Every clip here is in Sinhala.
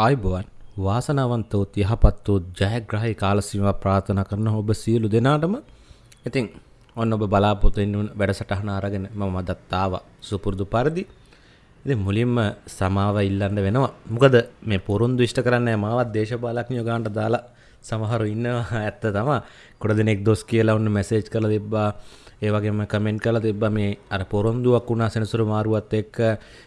ආයිබෝවන් වාසනාවන්තෝත් යහපත්තෝත් ජයග්‍රහහි කාලසීම ප්‍රාථන කරන ඔබ සියලු දෙනාටම. ඉතින් ඔන්න ඔබ බලාපොතෙන් වැඩසටහන අරගෙන ම මදත්තාව සුපුරුදු පරිදි. ඉති මුලින්ම සමාව ඉල්ලන්න වෙනවා. මොකද මේ පොරුන්දු ඉෂ්ට කරන්න මාවත් දේශපාලක්ඥ ගාන්ට දාලා සමහරු ඉන්නවා ඇත්ත තමා කොඩ දෙනෙක් දොස් කියලා ඔන්න මැසේජ් කළ තිබ්බා. ඒවගේම කමෙන්ට් කළ තිබ්බ මේ අර පොරොන්දුවක් වුණා සෙනසුරු මාරුවත් එක්ක.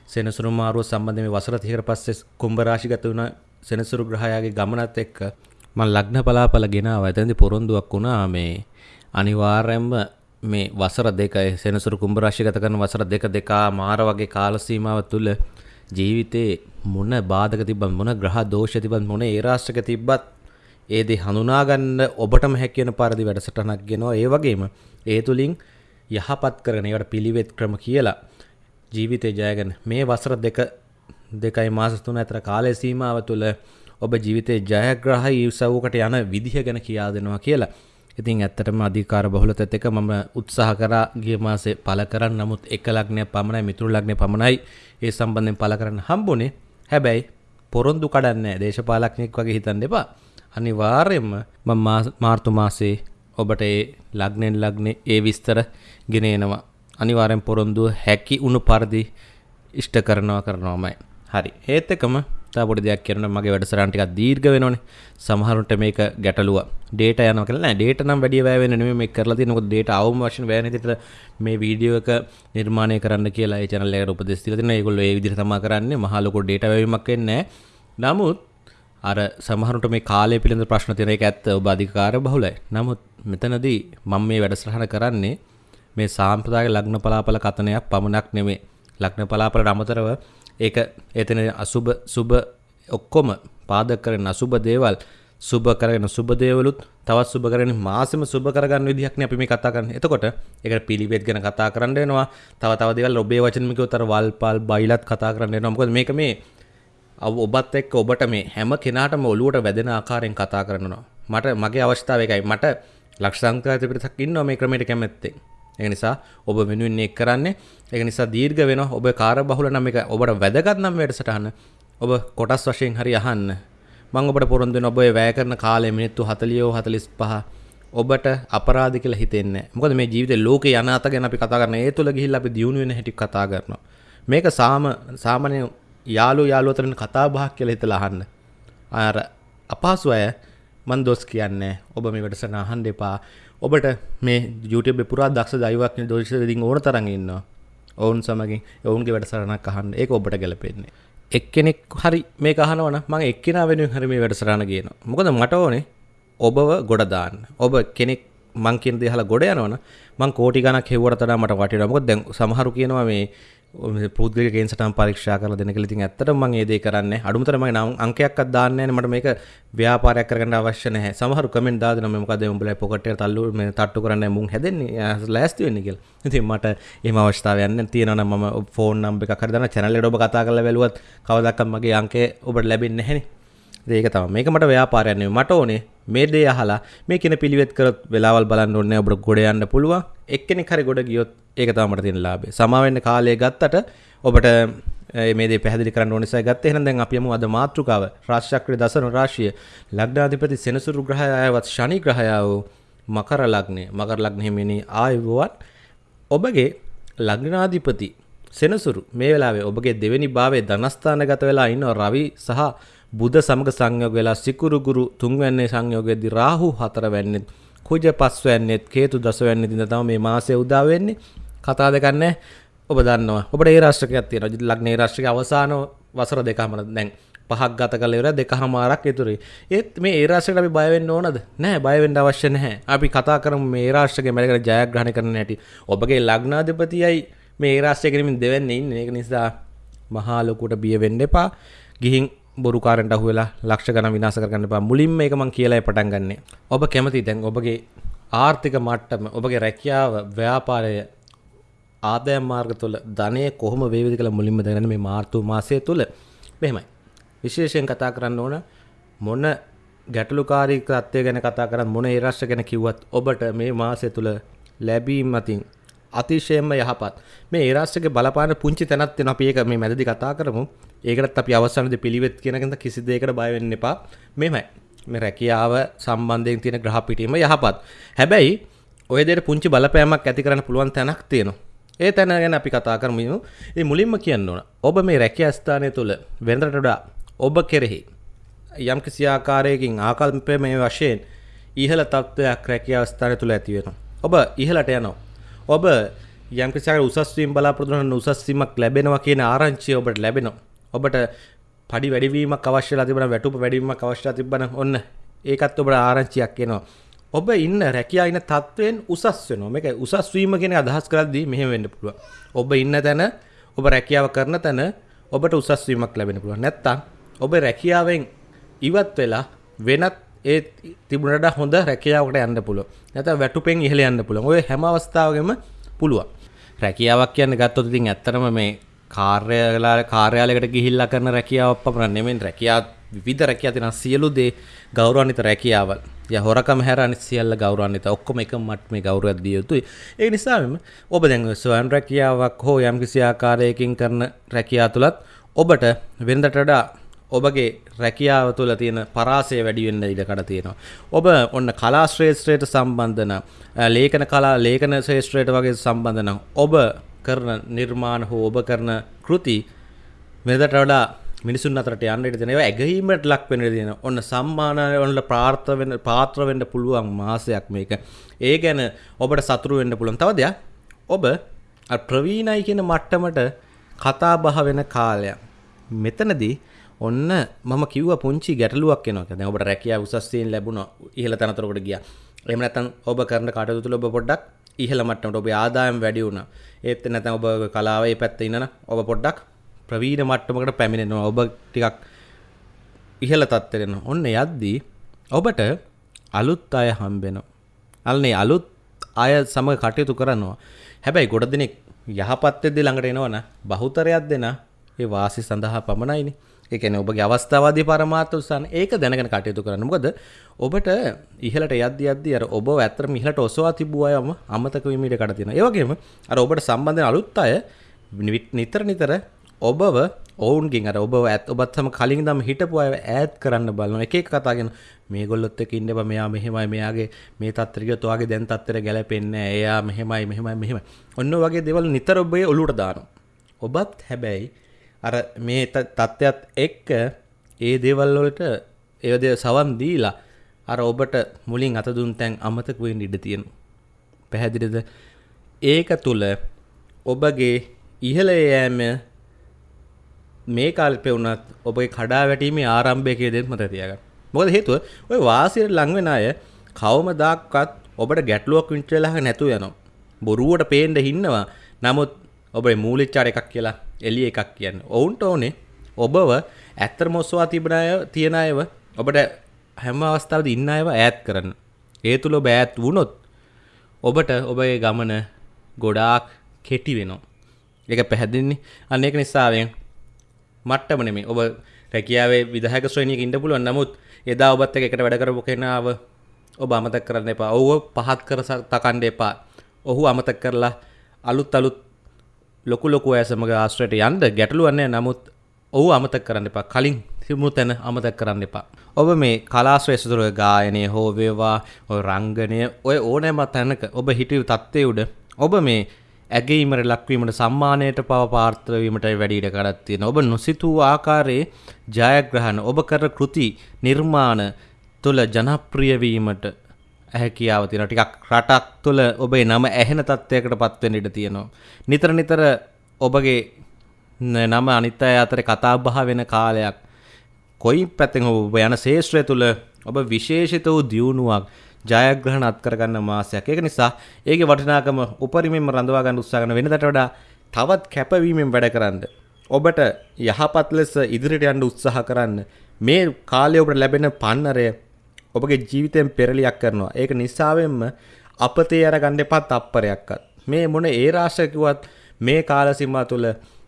සෙනසුරු මාරුව සම්බන්ධ මේ වසර තිහකට පස්සේ කුම්භ රාශිගත වුණ සෙනසුරු ග්‍රහයාගේ ගමනත් එක්ක මම ලග්න පලාපල ගෙනාවා. එතෙන්දී පොරොන්දුවක් වුණා මේ අනිවාර්යයෙන්ම මේ වසර දෙකයි සෙනසුරු කුම්භ රාශිගත කරන වසර දෙක දෙකා මාර වගේ කාල සීමාව තුළ ජීවිතේ මොන බාධක තිබ්බත් මොන ග්‍රහ දෝෂ තිබ්බත් මොන ඒ රාශික තිබ්බත් ඒ දේ හඳුනාගන්න ඔබටම හැකියන පරිදි වැඩසටහනක් ගෙනවා ඒ වගේම ඒ තුලින් යහපත් කරන ඒවට පිළිවෙත් ක්‍රම කියලා ජීවිතේ ජයගෙන මේ වසර දෙක දෙකයි මාස තුන අතර කාලය සීමාව තුළ ඔබ ජීවිතේ ජයග්‍රහයි ඉවසවකට යන විදිහ ගැන කියා දෙනවා කියලා. ඉතින් ඇත්තටම අධිකාර බහුලතත් එක මම උත්සාහ කරා ගිය මාසේ පළ කරන්න නමුත් එක ලග්නයක් පමණයි මිතුරු ලග්නය පමණයි ඒ සම්බන්ධයෙන් පළ කරන්න හම්බුනේ. හැබැයි පොරොන්දු කඩන්නේ දේශපාලඥයෙක් වගේ හිතන්න එපා. අනිවාර්යෙන්ම මම මාර්තු මාසේ ඔබට ඒ ලග්නෙන් ලග්නේ ඒ විස්තර ගෙන එනවා. අනිවාර්යෙන් පොරොන්දුව හැකි උණු පරිදි ඉෂ්ට කරනවා කරනවාමයි. හරි. ඒත් එකම තව පොඩි දෙයක් කියන්න මගේ වැඩසටහන ටිකක් දීර්ඝ වෙනවනේ. සමහරුන්ට මේක ගැටලුව. ඩේටා යනවා කියලා නෑ. ඩේටා නම් වැඩි වැය වෙන්නේ නෙමෙයි මේක කරලා තියෙන්නේ. මොකද ඩේටා අවම වශයෙන් වැය නැතිට මේ වීඩියෝ එක නිර්මාණය කරන්න කියලා ඒ channel එකට උපදෙස් දීලා තියෙනවා. ඒගොල්ලෝ ඒ විදිහට තමයි කරන්නේ. මහා ලොකු ඩේටා වැයීමක් වෙන්නේ නෑ. නමුත් අර සමහරුට මේ කාලය පිළිබඳ ප්‍රශ්න තියෙන එක ඇත්ත ඔබ අධිකාර බහුලයි. නමුත් මෙතනදී මම මේ වැඩසටහන කරන්නේ මේ සාම්ප්‍රදායික ලග්න පලාපල කතනයක් පමණක් නෙමෙයි. ලග්න පලාපලට අමතරව ඒක එතන අසුබ සුබ ඔක්කොම පාදක කරන අසුබ දේවල් සුබ කරගෙන සුබ දේවලුත් තවත් සුබ කරගෙන මාසෙම සුබ කරගන්න විදිහක් නේ අපි මේ කතා කරන්නේ. එතකොට ඒකට පිළිවෙත් ගැන කතා කරන්න වෙනවා. තව තව දේවල් ඔබේ වචන මිකවතර වල්පල් බයිලත් කතා කරන්න වෙනවා. මොකද මේක මේ ඔබත් එක්ක ඔබට මේ හැම කෙනාටම ඔලුවට වැදෙන ආකාරයෙන් කතා කරනවා. මට මගේ අවස්ථාව එකයි. මට ලක්ෂ සංඛ්‍යාත පිරිසක් ඉන්නවා මේ ක්‍රමයට කැමැත්තෙන්. ඒ නිසා ඔබ වෙනුවෙන් ඒක කරන්නේ. ඒක නිසා දීර්ඝ වෙනවා. ඔබ කාර්යබහුල නම් එක ඔබට වැදගත් නම් වැඩසටහන ඔබ කොටස් වශයෙන් හරි අහන්න. මම ඔබට පොරොන්දු වෙන ඔබ වැය කරන කාලය මිනිත්තු 40 45 ඔබට අපරාධ කියලා හිතෙන්නේ මොකද මේ ජීවිතේ ලෝකේ යන අත ගැන අපි කතා කරන ඒ තුල ගිහිල්ලා අපි දියුණු වෙන හැටි කතා කරනවා මේක සාම සාමාන්‍ය යාළු යාළුවෝ අතරින් කතා බහක් කියලා හිතලා අහන්න. අර අපහසු අය මන් දොස් කියන්නේ ඔබ මේ වැඩසටහන අහන්න එපා. ඔබට මේ YouTube පුරා දක්ෂ දෛවඥ දෝෂිතයින් ඕන තරම් ඉන්නවා. ඔවුන් සමගින් ඔවුන්ගේ වැඩසටහනක් අහන්න. ඒක ඔබට ගැලපෙන්නේ එක්කෙනෙක් හරි මේ අහනවන මං එක්කෙනා වෙනුවෙන් හරි මේ වැඩසටහන කියනවා මොකද මට ඕනේ ඔබව ගොඩ දාන්න. ඔබ කෙනෙක් මං කියන දේ අහලා ගොඩ යනවන මං කෝටි ගණක් හෙව්වට වඩා මට වටිනවා. මොකද දැන් සමහරු කියනවා මේ පුද්ගලික කේන්සටම් පරීක්ෂා කරලා දෙන කියලා ඉතින් ඇත්තටම මම ඒ දේ කරන්නේ අඩුමතර මගේ නම් අංකයක්වත් දාන්නේ නැහැ මට මේක ව්‍යාපාරයක් කරගන්න අවශ්‍ය නැහැ. සමහරු කමෙන්ට් දාලා දෙනවා මේ මොකද උඹලා පොකට් එකට තල්ලු මේ තට්ටු කරන්නේ මුන් හැදෙන්නේ. ලෑස්ති වෙන්නේ කියලා. ඉතින් මට එහෙම අවස්ථාවක් යන්නේ තියෙනවා නම් මම ෆෝන් නම්බර් එකක් හරි දානවා channel එකට ඔබ කතා කරලා බැලුවත් කවදාවත් මගේ අංකය ඔබට ලැබෙන්නේ නැහැනේ ඒක තම මේක මට ව්‍යාපාරයක් නෙවෙයි. මට ඕනේ මේ දේ අහලා මේ කියන පිළිවෙත් කරොත් වෙලාවල් බලන්න ඕනේ ඔබට ගොඩ යන්න පුළුවන්. එක්කෙනෙක් හරි ගොඩ ගියොත් ඒක තමයි මට තියෙන ලාභය. සමා වෙන්න කාලය ගත්තට ඔබට මේ දේ පැහැදිලි කරන්න ඕන නිසා ගත්තේ. එහෙනම් දැන් අපි යමු අද මාතෘකාව. රාශිචක්‍රයේ දසන රාශිය. ලග්නාධිපති සෙනසුරු ග්‍රහය ආයවත් ශනි ග්‍රහය මකර ලග්නේ. මකර ලග්නේ හිමිනි ආයුබෝවන් ඔබගේ ලග්නාධිපති සෙනසුරු මේ වෙලාවේ ඔබගේ දෙවෙනි භාවයේ ධනස්ථානගත වෙලා ඉන්න රවි සහ බුධ සමග සංයෝග වෙලා සිකුරු ගුරු තුන්වැන්නේ සංයෝගයේදී රාහු හතරවැන්නේ කුජ පස්වැන්නේත් කේතු දසවැන්නේ දින තමයි මේ මාසය උදා වෙන්නේ. කතා දෙකක් නැහැ. ඔබ දන්නවා. ඔබට ඒ රාශිකයක් තියෙනවා. ලග්නේ රාශිකයේ අවසාන වසර දෙකම දැන් පහක් ගත කළ ඉවර දෙකමාරක් ඉතුරුයි. ඒත් මේ ඒ රාශියට අපි බය වෙන්න ඕනද? නැහැ. බය වෙන්න අවශ්‍ය නැහැ. අපි කතා කරමු මේ රාශිකයේ මැලකට ජයග්‍රහණය කරන්න හැටි. ඔබගේ ලග්නාධිපතියයි මේ රාශිය කෙනෙමින් දෙවෙන්නේ ඉන්නේ. ඒක නිසා මහා ලොකුට බිය වෙන්න එපා. ගිහින් බොරුකාරන්ට අහුවෙලා ලක්ෂ ගණන් විනාශ කරගන්න එපා. මුලින්ම මේක මම කියලා පටන් ගන්නෙ. ඔබ කැමති දැන් ඔබගේ ආර්ථික මට්ටම, ඔබගේ රැකියාව, ව්‍යාපාරය ආදායම් මාර්ග තුළ ධනය කොහොම වේවිද කියලා මුලින්ම දැනගන්න මේ මාර්තු මාසය තුළ. මෙහෙමයි. විශේෂයෙන් කතා කරන්න ඕන මොන ගැටලුකාරී තත්ත්වය ගැන කතා කරත් මොන ඒ රාශිය ගැන කිව්වත් ඔබට මේ මාසය තුළ ලැබීම් අතින් අතිශයම යහපත්. මේ ඒරාස්සක බලපාන පුංචි තැනත් වෙන අපි ඒක මේ මැදදි කතා කරමු. ඒකටත් අපි අවසානද පිළිවෙත් කියනකඳ කිසි දෙයකට බය වෙන්න එපා. මෙමය මේ රැකියාව සම්බන්ධයෙන් තියෙන ග්‍රහ පිටීම යහපත්. හැබැයි ඔය දෙයට පුංචි බලපෑමක් ඇති කරන්න පුළුවන් තැනක් තියෙනවා. ඒ තැන ගැන අපි කතා කරමු. ඒ මුලින්ම කියන්න ඕන. ඔබ මේ රැකියා ස්ථානය තුළ වෙනදට වඩා ඔබ කෙරෙහි යම් කිසි ආකාරයකින් ආකල්පය මේ වශයෙන් ඉහළ තත්ත්වයක් රැකියා ස්ථානය තුළ ඇති වෙනවා. ඔබ ඉහළට යනවා. ඔබ යම් කිසි උසස්වීම් බලාපොරොත්තු වන උසස්වීමක් ලැබෙනවා කියන ආරංචිය ඔබට ලැබෙනවා. ඔබට පඩි වැඩිවීමක් අවශ්‍යලා තිබෙන වැටුප වැඩිවීමක් අවශ්‍යලා තිබෙන ඔන්න. ඒකත් ඔබට ආරංචියක් එනවා. ඔබ ඉන්න රැකියා ඉන්න තත්ත්වයෙන් උසස් වෙනවා. මේක උසස් වීම කියන අදහස් කරද්දී මෙහෙම වෙන්න පුළුවන්. ඔබ ඉන්න තැන ඔබ රැකියාව කරන තැන ඔබට උසස් වීමක් ලැබෙන්න පුළුවන්. නැත්තම් ඔබ රැකියාවෙන් ඉවත් වෙලා වෙනත් ඒ තිබුණට හොඳ රැකියාවට යන්න පුළුවන්. නැත්නම් වැටුපෙන් ඉහළ යන්න පුළුවන්. ඔය හැම අවස්ථාවකම පුළුවන්. රැකියාවක් කියන්නේ ගත්තොත් ඉතින් ඇත්තටම මේ කාර්යාල කාර්යාලයකට ගිහිල්ලා කරන රැකියාවක් පමණ නෙමෙයි. රැකියාව විවිධ රැකියා තියෙන සියලු දේ ගෞරවාන්විත රැකියාවල්. ය හොරකම හැර අනිත් සියල්ල ගෞරවාන්විත. ඔක්කොම එක මට්ටමේ ගෞරවයක් දිය යුතුයි. ඒ නිසාම ඔබ දැන් ස්වයං රැකියාවක් හෝ යම්කිසි ආකාරයකින් කරන රැකියාව තුලත් ඔබට වෙනදට වඩා ඔබගේ රැකියාව තුළ තියෙන පරාසය වැඩි වෙන්න ඉඩ කඩ තියෙනවා. ඔබ ඔන්න කලා ශ්‍රේෂ්ත්‍රයට සම්බන්ධන ලේඛන කලා ලේඛන ශ්‍රේෂ්ත්‍රයට වගේ සම්බන්ධන ඔබ කරන නිර්මාණ හෝ ඔබ කරන කෘති මෙදට වඩා මිනිසුන් අතරට යන්න ඉඩ තියෙනවා. ඇගීමට ලක් වෙන්න ඉඩ තියෙනවා. ඔන්න සම්මාන වලට පාත්‍ර වෙන්න පාත්‍ර වෙන්න පුළුවන් මාසයක් මේක. ඒ ගැන ඔබට සතුරු වෙන්න පුළුවන්. තව දෙයක් ඔබ ප්‍රවීණයි කියන මට්ටමට කතා බහ වෙන කාලයක්. මෙතනදී ඔන්න මම කිව්ව පුංචි ගැටලුවක් එනවා. දැන් ඔබට රැකියාව උසස් තීන් ලැබුණා. ඉහළ තනතුරකට ගියා. එහෙම නැත්නම් ඔබ කරන කටයුතු තුළ ඔබ පොඩ්ඩක් ඉහළ මට්ටමට ඔබේ ආදායම් වැඩි වුණා. ඒත් නැත්නම් ඔබ කලාවේ පැත්තේ ඉන්නන ඔබ පොඩ්ඩක් ප්‍රවීණ මට්ටමකට පැමිණෙනවා. ඔබ ටිකක් ඉහළ තත්ත්වයට එනවා. ඔන්න යද්දී ඔබට අලුත් අය හම්බෙනවා. අල්නේ අලුත් අය සමග කටයුතු කරනවා. හැබැයි ගොඩ දෙනෙක් යහපත් වෙද්දී ළඟට එනවන බහුතරයක් දෙන ඒ වාසි සඳහා පමණයිනේ. ඒ කියන්නේ ඔබගේ අවස්ථාවාදී පරමාර්ථ උත්සාහන ඒක දැනගෙන කටයුතු කරන්න. මොකද ඔබට ඉහළට යද්දි යද්දි අර ඔබ ඇත්තටම ඉහළට ඔසවා තිබූ අයම අමතක වීම ඉඩ කඩ තියෙනවා. ඒ වගේම අර ඔබට සම්බන්ධ වෙන අලුත් අය නිතර නිතර ඔබව ඔවුන්ගෙන් අර ඔබ ඇත් ඔබත් සම කලින් දම හිටපු අය ඈත් කරන්න බලනවා. එක එක කතාගෙන මේගොල්ලොත් එක්ක ඉන්න බෑ මෙයා මෙහෙමයි මෙයාගේ මේ තත්ත්වය ගියොත් ඔයාගේ දැන් තත්ත්වයට ගැලපෙන්නේ නැහැ. එයා මෙහෙමයි මෙහෙමයි මෙහෙමයි. ඔන්න වගේ දේවල් නිතර ඔබේ ඔලුවට දානවා. ඔබත් හැබැයි අර මේ තත්ත්වයක් එක්ක ඒ දේවල් වලට ඒ දේ සවන් දීලා අර ඔබට මුලින් අත දුන් තැන් අමතක වෙන්න ඉඩ තියෙනවා. පැහැදිලිද? ඒක තුල ඔබගේ ඉහළ යෑම මේ කාල්පේ වුණත් ඔබගේ කඩා වැටීමේ ආරම්භය කියලා දෙන්න මතක තියාගන්න. මොකද හේතුව ඔය වාසියට ලං වෙන අය කවමදාක්වත් ඔබට ගැටලුවක් වින්චලහ නැතු යනවා. බොරුවට පේන්න හින්නවා. නමුත් ඔබේ මූලිච්චාර එකක් කියලා එළිය එකක් කියන්නේ. ඔවුන්ට ඕනේ ඔබව ඇත්තටම ඔස්වා තිබෙන අය තියන අයව ඔබට හැම අවස්ථාවකදී ඉන්න අයව ඈත් කරන්න. ඒ තුල ඔබ ඈත් වුණොත් ඔබට ඔබේ ගමන ගොඩාක් කෙටි වෙනවා. ඒක පැහැදිලිනේ. අන්න ඒක නිසාවෙන් මට්ටම නෙමෙයි. ඔබ රැකියාවේ විධායක ශ්‍රේණියක ඉන්න පුළුවන්. නමුත් එදා ඔබත් එක්ක එකට වැඩ කරපු කෙනාව ඔබ අමතක කරන්න එපා. ඔහුව පහත් කර තකන්න එපා. ඔහු අමතක කරලා අලුත් අලුත් ලොකු ලොකු අය සමග ආශ්‍රයට යන්න ගැටලුවක් නැහැ. නමුත් ඔහු අමතක කරන්න එපා. කලින් තිබුණු තැන අමතක කරන්න එපා. ඔබ මේ කලාශ්‍රේෂ්ඨ තුළ ගායනය හෝ වේවා ඔය රංගනය ඔය ඕනෑම තැනක ඔබ හිටියු තත්ත්වයේ උඩ ඔබ මේ ඇගීමට ලක්වීමට සම්මානයට පව පාර්ථවීමට වැඩීට කඩත් තියෙන ඔබ නොසිතූ ආකාරයේ ජයග්‍රහණ ඔබ කර කෘති නිර්මාණ තුළ ජනප්‍රියවීමට හැකියාව තියෙන ටිකක් රටක් තුළ ඔබේ නම ඇහෙන තත්ත්වයකට පත්වෙන ඉඩ තියෙනවා. නිතර නිතර ඔබගේ නම අනිත් අය අතර කතා බහ වෙන කාලයක් කොයි පැත්තෙන් ඔබ යන ශේෂ්ත්‍රය තුළ ඔබ විශේෂිත වූ දියුණුවක් ජයග්‍රහණ අත්කරගන්න මාසයක්. ඒක නිසා ඒකේ වටිනාකම උපරිමයෙන්ම රඳවා ගන්න උත්සාහ කරන වෙනදට වඩා තවත් කැපවීමෙන් වැඩ කරන්න. ඔබට යහපත් ලෙස ඉදිරියට යන්න උත්සාහ කරන්න. මේ කාලය ඔබට ලැබෙන පන්නරය ඔබගේ ජීවිතයෙන් පෙරලියක් කරනවා. ඒක නිසාවෙන්ම අපතේ අරගන්න එපා තප්පරයක්වත්. මේ මොන ඒ රාශියකවත් මේ කාල සීමා තුළ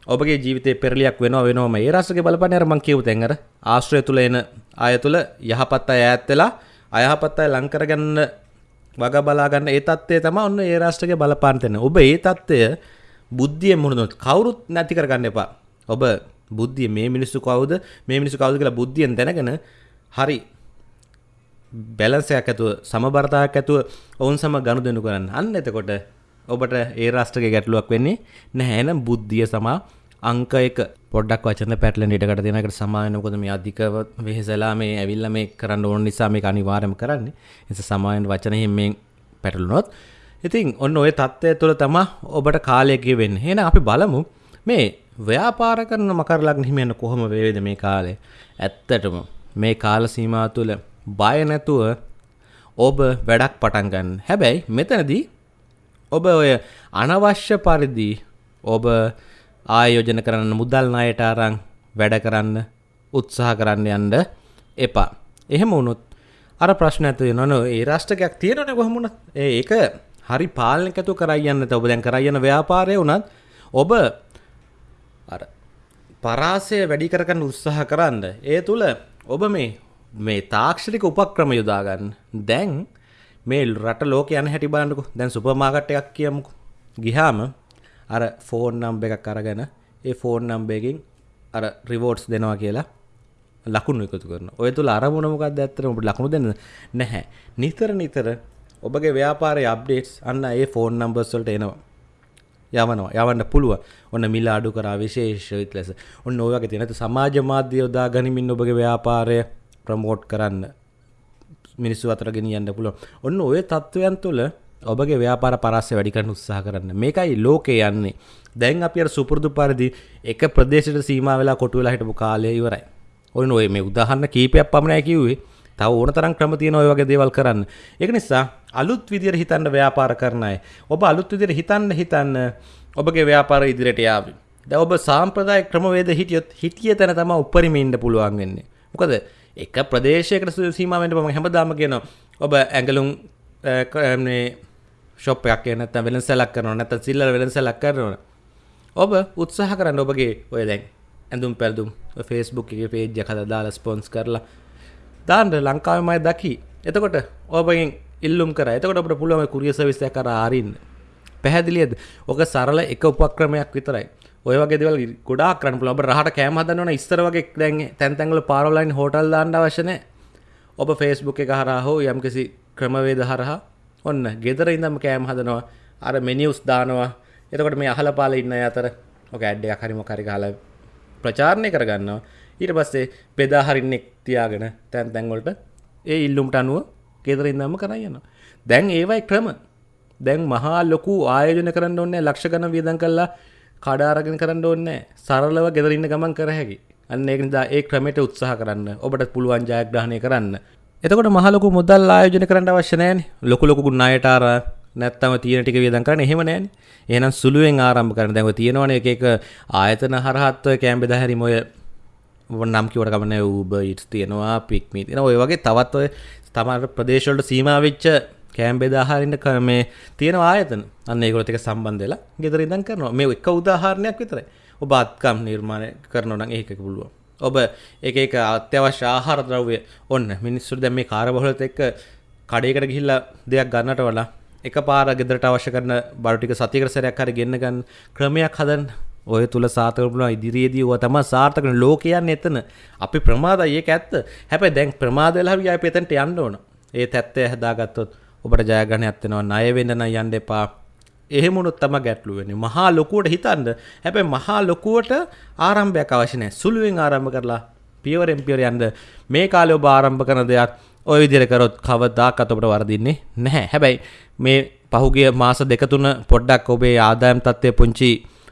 ඔබගේ ජීවිතේ පෙරලියක් වෙනවා වෙනවම ඒ රාශියක බලපන්නේ අර මං කියපු තැන් අර ආශ්‍රය තුළ එන අය තුළ යහපත් අය ඈත් වෙලා අයහපත් අය ලං කරගන්න වග බලාගන්න ඒ තත්ත්වය තම ඔන්න ඒ රාෂ්ට්‍රක බලපාන්තෙන ඔබ ඒ තත්ත්වය බුද්ධිය මුහුණොත් කවුරුත් නැති කරගන්න එපා ඔබ බුද්ධිය මේ මිනිස්සු කවුද මේ මිනිස්සු කවුද කියලා බුද්ධියෙන් දැනගෙන හරි බැලන්සයක් ඇතුව සමබරතාවක් ඇතුව ඔවුන් සම ගනුදෙනු කරන්න. අන්න එතකොට ඔබට ඒ රාෂ්ට්‍රක ගැටලුවක් වෙන්නේ නැහැනම් බුද්ධිය සමා අංක එක. පොඩක් වචන පැටලෙන් ඉටකට දෙනකට සමායනකොද මේ අධිකව වෙහෙසලා මේ ඇවිල්ල මේ කරන්න ඕන නිසා මේ අනිවාර්යම කරන්නේ. එස සමායන වචන හිමෙන් පැටලුනොත්. ඉතින් ඔන්න ඔය තත්ත්වය තුළ තමා ඔබට කාලයක වෙන්න හෙන අපි බලමු මේ ව්‍යාපාර කරන මකරලක් හිමියන්න කොහොම වේද මේ කාලේ ඇත්තටම මේ කාල සීමා තුළ බය නැතුව ඔබ වැඩක් පටන් ගන්න. හැබැයි මෙතනදී ඔබ ඔය අනවශ්‍ය පරිදි ඔබ ආයෝජන කරන්න මුදල් ණයට අරන් වැඩ කරන්න උත්සාහ කරන්න යන්න එපා. එහෙම වුණොත් අර ප්‍රශ්න ඇති වෙනවා නෝ ඒ රාෂ්ට්‍රයක් තියෙනවනේ කොහොම වුණත්? ඒක හරි පාලනයක් ඇතුව කරයි යන්න ඔබ දැන් කරයි යන ව්‍යාපාරය වුණත් ඔබ අර පරාසය වැඩි කරගන්න උත්සාහ කරන්න. ඒ තුල ඔබ මේ මේ තාක්ෂණික උපක්‍රම යොදා ගන්න. දැන් මේ රට ලෝක යන හැටි බලන්නකෝ. දැන් සුපර් මාකට් එකක් කියමුකෝ. ගිහාම අර ෆෝන් නම්බ එකක් අරගෙන ඒ ෆෝන් නම්බයකින් අර රිවෝට්ස් දෙනවා කියලා ලකුණු එකතු කරන ඔය තුළ අරමුණ මොකක්ද ඇත්තට ඔබට ලකුණු දෙන්න නැහැ. නිතර නිතර ඔබගේ ව්‍යාපාරයේ අප්ඩේට්ස් අන්න ඒ ෆෝන් නම්බර්ස් වලට එනවා. යවනවා. යවන්න පුළුවන්. ඔන්න මිල අඩු කරා විශේෂිත ලෙස ඔන්න ඔය වගේ තියෙන. සමාජ මාධ්‍ය යොදා ගනිමින් ඔබගේ ව්‍යාපාරය ප්‍රමෝට් කරන්න මිනිස්සු අතර ගෙනියන්න පුළුවන්. ඔන්න ඔය තත්ත්වයන් තුළ ඔබගේ ව්‍යාපාර පරස්ස වැඩිකරන්න උත්සාහ කරන්න. මේකයි ලෝකේ යන්නේ. දැන් අපි අර සුපුරුදු පරිදි එක ප්‍රදේශයට සීමා වෙලා කොටු වෙලා හිටපු කාලය ඉවරයි. ඔන්න ඔය මේ උදාහරණ කීපයක් පමණයි කිව්වේ. තව ඕන තරම් ක්‍රම තියෙන ඔය වගේ දේවල් කරන්න. ඒක නිසා අලුත් විදියට හිතන්න ව්‍යාපාර කරන අය. ඔබ අලුත් විදියට හිතන්න හිතන්න ඔබගේ ව්‍යාපාර ඉදිරියට යාවි. දැන් ඔබ සාම්ප්‍රදාය ක්‍රමවේද හිටියොත් හිටිය තැන තමයි උපරිම ඉන්න පුළුවන් වෙන්නේ. මොකද එක ප්‍රදේශයකට සීමා වෙන්න මම හැමදාම කියනවා. ඔබ ඇඟලුම් මේ ශොප් එකක් නැත්නම් වෙළඳසැලක් කරනවා නැත්නම් සිල්ලර වෙළඳසැලක් කරනවා. ඔබ උත්සාහ කරන්න ඔබගේ ඔය දැන් ඇඳුම් පැළඳුම් Facebook එකේ page එක හදලා දාලා ස්පොන්ස් කරලා. දාන්න ලංකාවේමයි දකි. එතකොට ඔබගෙන් ඉල්ලුම් කරා. එතකොට අපිට පුළුවන් කුරිය සර්විස් එකක් කරා ආරින්න පැහැදිලියද? ඔක සරල එක උපක්‍රමයක් විතරයි. ඔය වගේ දේවල් ගොඩාක් කරන්න පුළුවන්. ඔබ රහට කෑම හදන්න ඕන ඉස්සර වගේ දැන් තැන් තැන්වල පාරවල් හෝටල් දාන්න අවශ්‍ය නැහැ. ඔබ Facebook එක හරහා හෝ යම්කිසි ක්‍රමවේද හරහා ඔන්න ගෙදර ඉඳම කෑම හදනවා. අර මෙනියුස් දානවා. එතකොට මේ අහල පාල ඉන්න අතර ඔක ඇඩ් එකක් හරි මොකක් හරි ගහලා ප්‍රචාරණය කරගන්නවා. ඊට පස්සේ බෙදා හරින්නෙක් තියාගෙන තැන් තැන් වලට ඒ ඉල්ලුම්ට අනුව ගෙදර ඉඳන්ම කරන් යනවා. දැන් ඒවයි ක්‍රම. දැන් මහා ලොකු ආයෝජන කරන්න ඕනේ ලක්ෂ ගණන් වියදම් කරලා කඩ අරගෙන කරන්න ඕනේ සරලව ගෙදර ඉන්න ගමන් කර හැකි. අන්න ඒක නිසා ඒ ක්‍රමයට උත්සාහ කරන්න. ඔබට පුළුවන් ජයග්‍රහණය කරන්න. එතකොට මහලොකු මුදල් ආයෝජන කරන්න අවශ්‍ය නෑනේ ලොකු ලොකු ණයට අර නැත්තම තියෙන ටික වියදම් කරන්න එහෙම නෑනේ එහෙනම් සුළුවෙන් ආරම්භ කරන්න. දැන් ඔය තියෙනවනේ එක එක ආයතන හරහත් ඔය කැම්බෙද හැරිම ඔය නම් කිවට කමන්නේ Uber Eats තියෙනවා Pikmi තියෙනවා. ඔය වගේ තවත් ඔය තමර ප්‍රදේශ වලට සීමා වෙච්ච කෑම් බෙදාහරින්න මේ තියෙන ආයතන. අන්න ඒගොල්ලොත් එක්ක සම්බන්ධ වෙලා ගෙදර ඉඳන් කරනවා. මේ එක උදාහරණයක් විතරයි. ඔබ අත්කම් නිර්මාණය කරනවා නම් ඒක පුළුවන්. ඔබ එක එක අත්‍යවශ්‍ය ආහාර ද්‍රව්‍ය ඔන්න. මිනිස්සුන්ට දැන් මේ කාර්යබහුලත් එක්ක කඩේකට ගිහිල්ලා දෙයක් ගන්නට වඩා එක පාර ගෙදරට අවශ්‍ය කරන බඩු ටික සතියකට සැරයක් හරි ගෙන්න ගන්න ක්‍රමයක් හදන්න. ඔය තුල සාර්ථක වුණා ඉදිරියේදී ඔය තමයි සාර්ථක වෙන ලෝකය යන්නේ එතන. අපි ප්‍රමාදයි. ඒක ඇත්ත. හැබැයි දැන් ප්‍රමාද වෙලා හරි අපි එතනට යන්න ඕන. ඒ තත්ත්වය හදාගත්තොත් ඔබට ජයග්‍රහණයක් වෙනවා ණය වෙන්න නම් යන්න එපා එහෙමුණුත් තම ගැටලු වෙන්නේ. මහා ලොකුවට හිතන්න. හැබැයි මහා ලොකුවට ආරම්භයක් අවශ්‍ය නැහැ. සුළුවෙන් ආරම්භ කරලා පියවරෙන් පියවර යන්න මේ කාලේ ඔබ ආරම්භ කරන දෙයක් ওই විදිහට කරොත් කවදාකවත් ඔබට වරදින්නේ නැහැ. හැබැයි මේ පහුගිය මාස දෙක තුන පොඩ්ඩක් ඔබේ ආදායම් තත්ත්වය පුංචි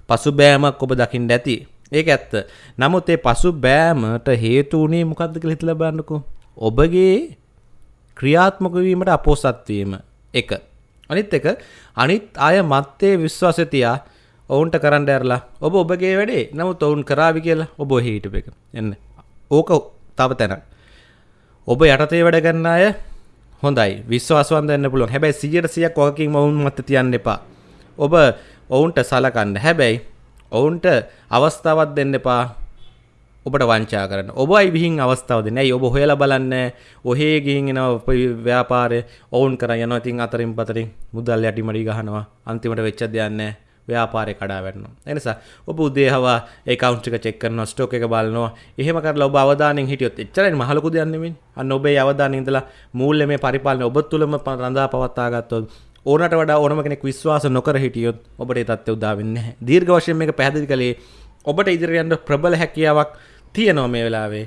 පසුබෑමක් ඔබ දකින්න ඇති. ඒක ඇත්ත. නමුත් ඒ පසුබෑමට හේතු වුණේ මොකද්ද කියලා හිතලා බලන්නකෝ. ඔබගේ ක්‍රියාත්මක වීමට අපොසත් වීම. එක. අනිත් එක අනිත් අය මත්තේ විශ්වාසය තියා ඔවුන්ට කරන්න ඇරලා ඔබ ඔබගේ වැඩේ නමුත් ඔවුන් කරාවි කියලා ඔබ හිටප එක. එන්න. ඕක තව තැන ඔබ යටතේ වැඩ ගන්න අය හොඳයි. විශ්වාසවන්ත වෙන්න පුළුවන්. හැබැයි 100%ක් ඔකකින් ඔවුන් මත තියන්න එපා. ඔබ ඔවුන්ට සලකන්න. හැබැයි ඔවුන්ට අවස්ථාවක් දෙන්න එපා. ඔබට වංචා කරන්න. ඔබයි විහින් අවස්ථාවද? නෑ ඔබ හොයලා බලන්න ඔහේ ගිහින් එනවා ව්‍යාපාරය ඔවුන් කර යනවා. ඉතින් අතරින් පතරින් මුදල් යටි මඩි ගහනවා. අන්තිමට වෙච්ච දෙයක් නෑ. ව්‍යාපාරය කඩා වැටෙනවා. එනිසා ඔබ උදේ හවා ඒ කවුන්ට් එක චෙක් කරනවා ස්ටොක් එක බලනවා. එහෙම කරලා ඔබ අවධානයෙන් හිටියොත් එච්චරයි මහ ලොකු දෙයක් නෙමෙයි අන්න ඔබේ අවධානයෙන් ඉඳලා මූල්‍යමය පරිපාලනය ඔබ තුළම රඳා පවත්වා ගත්තොත් ඕනට වඩා ඕනම කෙනෙක් විශ්වාස නොකර හිටියොත් ඔබට ඒ තත්ත්වය උදා වෙන්නේ නැහැ. දීර්ඝ වශයෙන් මේක පැහැදිලි කළේ ඔබට ඉදිරියට යන්න ප්‍රබල හැකියාවක් තියෙනවා මේ වෙලාවේ.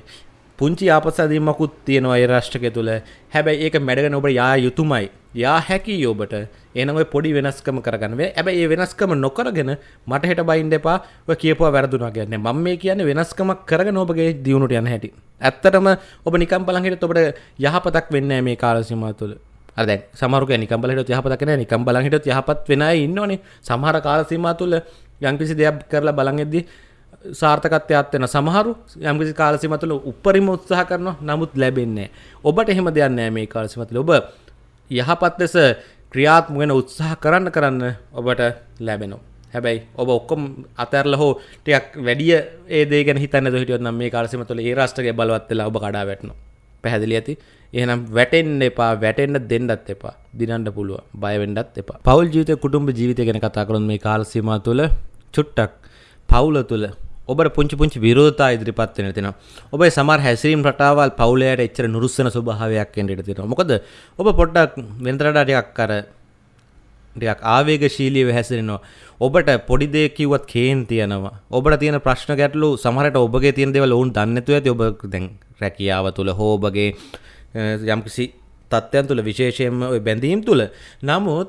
පුංචි ආපසදීමකුත් තියෙනවා ඒ රාෂ්ට්‍රකය තුළ. හැබැයි ඒක මැඩගෙන ඔබ යා යුතුමයි. යා හැකි ඔබට. එනව පොඩි වෙනස්කම කරගන්න. ඇබැයි ඒ වෙනස්කම නොකරගෙන මට හෙට බයින්ඩ එපා. කියපුවා වැරදුනා ගැන්න ම මේ කියන වෙනස්කමක් කරගෙන ඔබගේ දියුණුට යන හැටි. ඇත්තටම ඔබ නිකම් බලහිට ඔබට යහපතක් වෙන්න මේ කාලසිම තුළ. අද සමරුක නිකම්බලට යහපතකන නිකම් බලහිට යහපත් වෙන ඉන්නවනේ. සමහර කාලසීම තුළ යංකිසි දෙයක් කරලා බලඟෙද්දී සාර්ථකත්වයක් වෙන සමහරු යම්කිසි කාලසීම තුළ උපරිම උත්සාහ කරනවා නමුත් ලැබෙන්නේ ඔබට එහෙම දෙයක් නෑ මේ කාලසීම තුළ ඔබ යහපත් ලෙස ක්‍රියාත්මක වෙන උත්සාහ කරන්න කරන්න ඔබට ලැබෙනවා. හැබැයි ඔබ ඔක්කොම අතැරලා හෝ ටිකක් වැඩිය ඒ දේ ගැන හිතන්නේ නැතුව හිටියොත් නම් මේ කාලසීම තුළ ඒ රාෂ්ට්‍රයේ බලවත් වෙලා ඔබ කඩා වැටෙනවා. පැහැදිලි ඇති? එහෙනම් වැටෙන්න එපා වැටෙන්න දෙන්නත් එපා. දිනන්න පුළුවන්. බය වෙන්නත් එපා. පෞල් ජීවිතය කුටුම්බ ජීවිතය ගැන කතා කරන මේ කාල සීමාව තුළ චුට්ටක් පවුල තුළ ඔබට පුංචි පුංචි විරෝධතා ඉදිරිපත් වෙන තියෙනවා. ඔබේ සමහර හැසිරීම් රටාවල් පවුලයට එච්චර නුරුස්සන ස්වභාවයක් එන්න ඉඩ තියෙනවා. මොකද ඔබ පොඩ්ඩක් වෙනතට ටිකක් අර ටිකක් ආවේගශීලීව හැසිරෙනවා. ඔබට පොඩි දෙයක් කිව්වත් කේන් තියෙනවා. ඔබට තියෙන ප්‍රශ්න ගැටලු සමහරට ඔබගේ තියෙන දේවල් ඔවුන් දන්නේ නැතුව ඇති. ඔබ දැන් රැකියාව තුල හෝ ඔබගේ යම්කිසි තත්ත්වයන් තුල විශේෂයෙන්ම ওই බැඳීම් තුල. නමුත්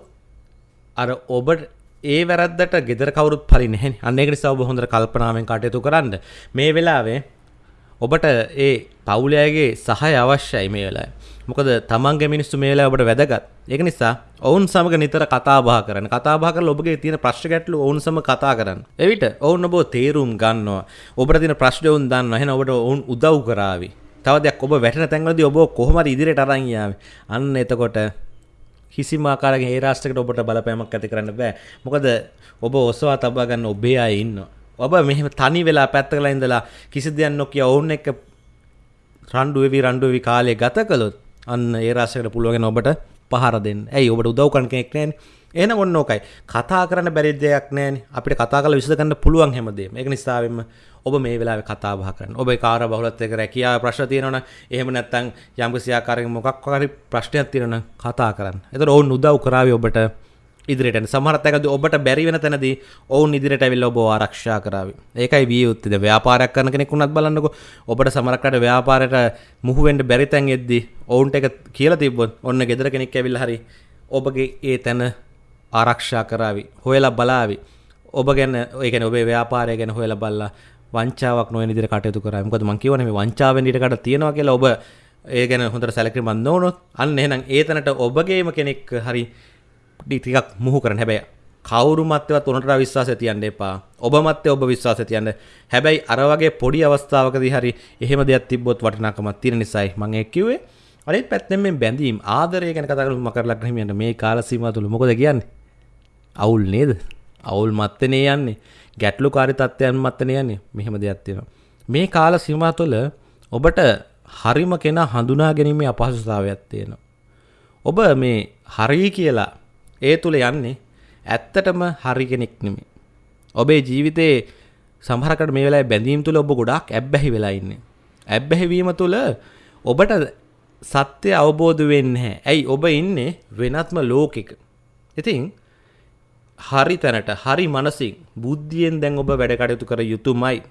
අර ඔබට ඒ වැරද්දට ගෙදර කවුරුත් පලි නැහැ අන්න ඒක නිසා ඔබ හොඳට කල්පනාවෙන් කටයුතු කරන්න. මේ වෙලාවේ ඔබට ඒ පවුලයාගේ සහය අවශ්‍යයි මේ වෙලාවේ. මොකද තමන්ගේ මිනිස්සු මේ වෙලාවේ ඔබට වැදගත්. ඒක නිසා ඔවුන් සමග නිතර කතා බහ කරන්න. කතා බහ කරලා ඔබගේ තියෙන ප්‍රශ්න ගැටලු ඔවුන් සමග කතා කරන්න. එවිට ඔවුන් ඔබ තේරුම් ගන්නවා. ඔබට තියෙන ප්‍රශ්න ඔවුන් දන්නවා. එහෙනම් ඔබට ඔවුන් උදව් කරાવી. තව දෙයක් ඔබ වැටෙන තැන්වලදී ඔබ කොහොම හරි ඉදිරියට අරන් යාවේ? අන්න එතකොට කිසිම ආකාරයෙන් ඒ රාෂ්ට්‍රයකට ඔබට බලපෑමක් ඇති කරන්න බෑ. මොකද ඔබ ඔසවා තබා ගන්න ඔබේ අය ඉන්නවා. ඔබ මෙහෙම තනි වෙලා පැත්තකලා ඉඳලා කිසි දෙයක් නොකිය ඔවුන් එක්ක රණ්ඩු වෙවි රණ්ඩු වෙවි කාලය ගත කළොත් අන්න ඒ රාෂ්ට්‍රයකට පුළුවන් ඔබට පහර දෙන්න. ඇයි ඔබට උදව් කරන කෙනෙක් නැහැනේ. එහෙනම් ඔන්න ඕකයි. කතා කරන්න බැරි දෙයක් නැහැනේ. අපිට කතා කරලා විසඳ ගන්න පුළුවන් හැමදේම. ඒක නිසාවෙන්ම ඔබ මේ වෙලාවේ කතා බහ කරන්න. ඔබේ කාර්ය බහුලත්වයක රැකියාව ප්‍රශ්න තියෙනවනම් එහෙම නැත්නම් යම්කිසි ආකාරයක මොකක් හරි ප්‍රශ්නයක් තියෙනවනම් කතා කරන්න. එතකොට ඔවුන් උදව් කරાવી ඔබට ඉදිරියට යන්න. සමහර තැනකදී ඔබට බැරි වෙන තැනදී ඔවුන් ඉදිරියට ඇවිල්ලා ඔබව ආරක්ෂා කරાવી. ඒකයි විය යුත්තේ. දැන් ව්‍යාපාරයක් කරන කෙනෙක් වුණත් බලන්නකෝ. ඔබට සමහරකට ව්‍යාපාරයට මුහු වෙන්න බැරි තැන් එද්දී ඔවුන්ට ඒක කියලා තිබ්බොත් ඔන්න ගෙදර කෙනෙක් ඇවිල්ලා හරි ඔබගේ ඒ තැන ආරක්ෂා කරાવી. හොයලා බලාවි. ඔබ ගැන ඒ කියන්නේ ඔබේ ව්‍යාපාරය ගැන හොයලා බලලා වංචාවක් නොවන විදිහට කටයුතු කරා. මොකද මම කියවනේ මේ වංචාවෙන් ඊටකට තියෙනවා කියලා ඔබ ඒ ගැන හොඳට සැලකිලිමත් නොවුනොත් අන්න එහෙනම් ඒ තැනට ඔබගේම කෙනෙක් හරි ටිකක් මුහු කරන්න. හැබැයි කවුරු මත්තවත් උනට විශ්වාසය තියන්න එපා. ඔබ මත්තේ ඔබ විශ්වාසය තියන්න. හැබැයි අර වගේ පොඩි අවස්ථාවකදී හරි එහෙම දෙයක් තිබ්බොත් වටිනාකමක් තියෙන නිසායි මම ඒක කිව්වේ. අනිත් පැත්තෙන් මේ බැඳීම් ආදරය ගැන කතා කරමු මකරලක් හිමියන්ට මේ කාල සීමාව තුල මොකද කියන්නේ? අවුල් නේද? අවුල් මත්තනේ යන්නේ. ගැටලු කාරි තත්ත්වයන් මත්තන යන්නේ මෙහෙම දෙයක් තියෙනවා. මේ කාල සීමා තුළ ඔබට හරිම කෙනා හඳුනා ගැනීමේ අපහසුතාවයක් තියෙනවා. ඔබ මේ හරි කියලා ඒ තුළ යන්නේ ඇත්තටම හරි කෙනෙක් නෙමෙයි. ඔබේ ජීවිතේ සමහරකට මේ වෙලාවේ බැඳීම් තුළ ඔබ ගොඩාක් ඇබ්බැහි වෙලා ඉන්නේ. ඇබ්බැහි වීම තුළ ඔබට සත්‍ය අවබෝධ වෙන්නේ නැහැ. ඇයි ඔබ ඉන්නේ වෙනත්ම ලෝකෙක. ඉතින් හරි තැනට හරි මනසින් බුද්ධියෙන් දැන් ඔබ වැඩ කටයුතු කර යුතුමයි.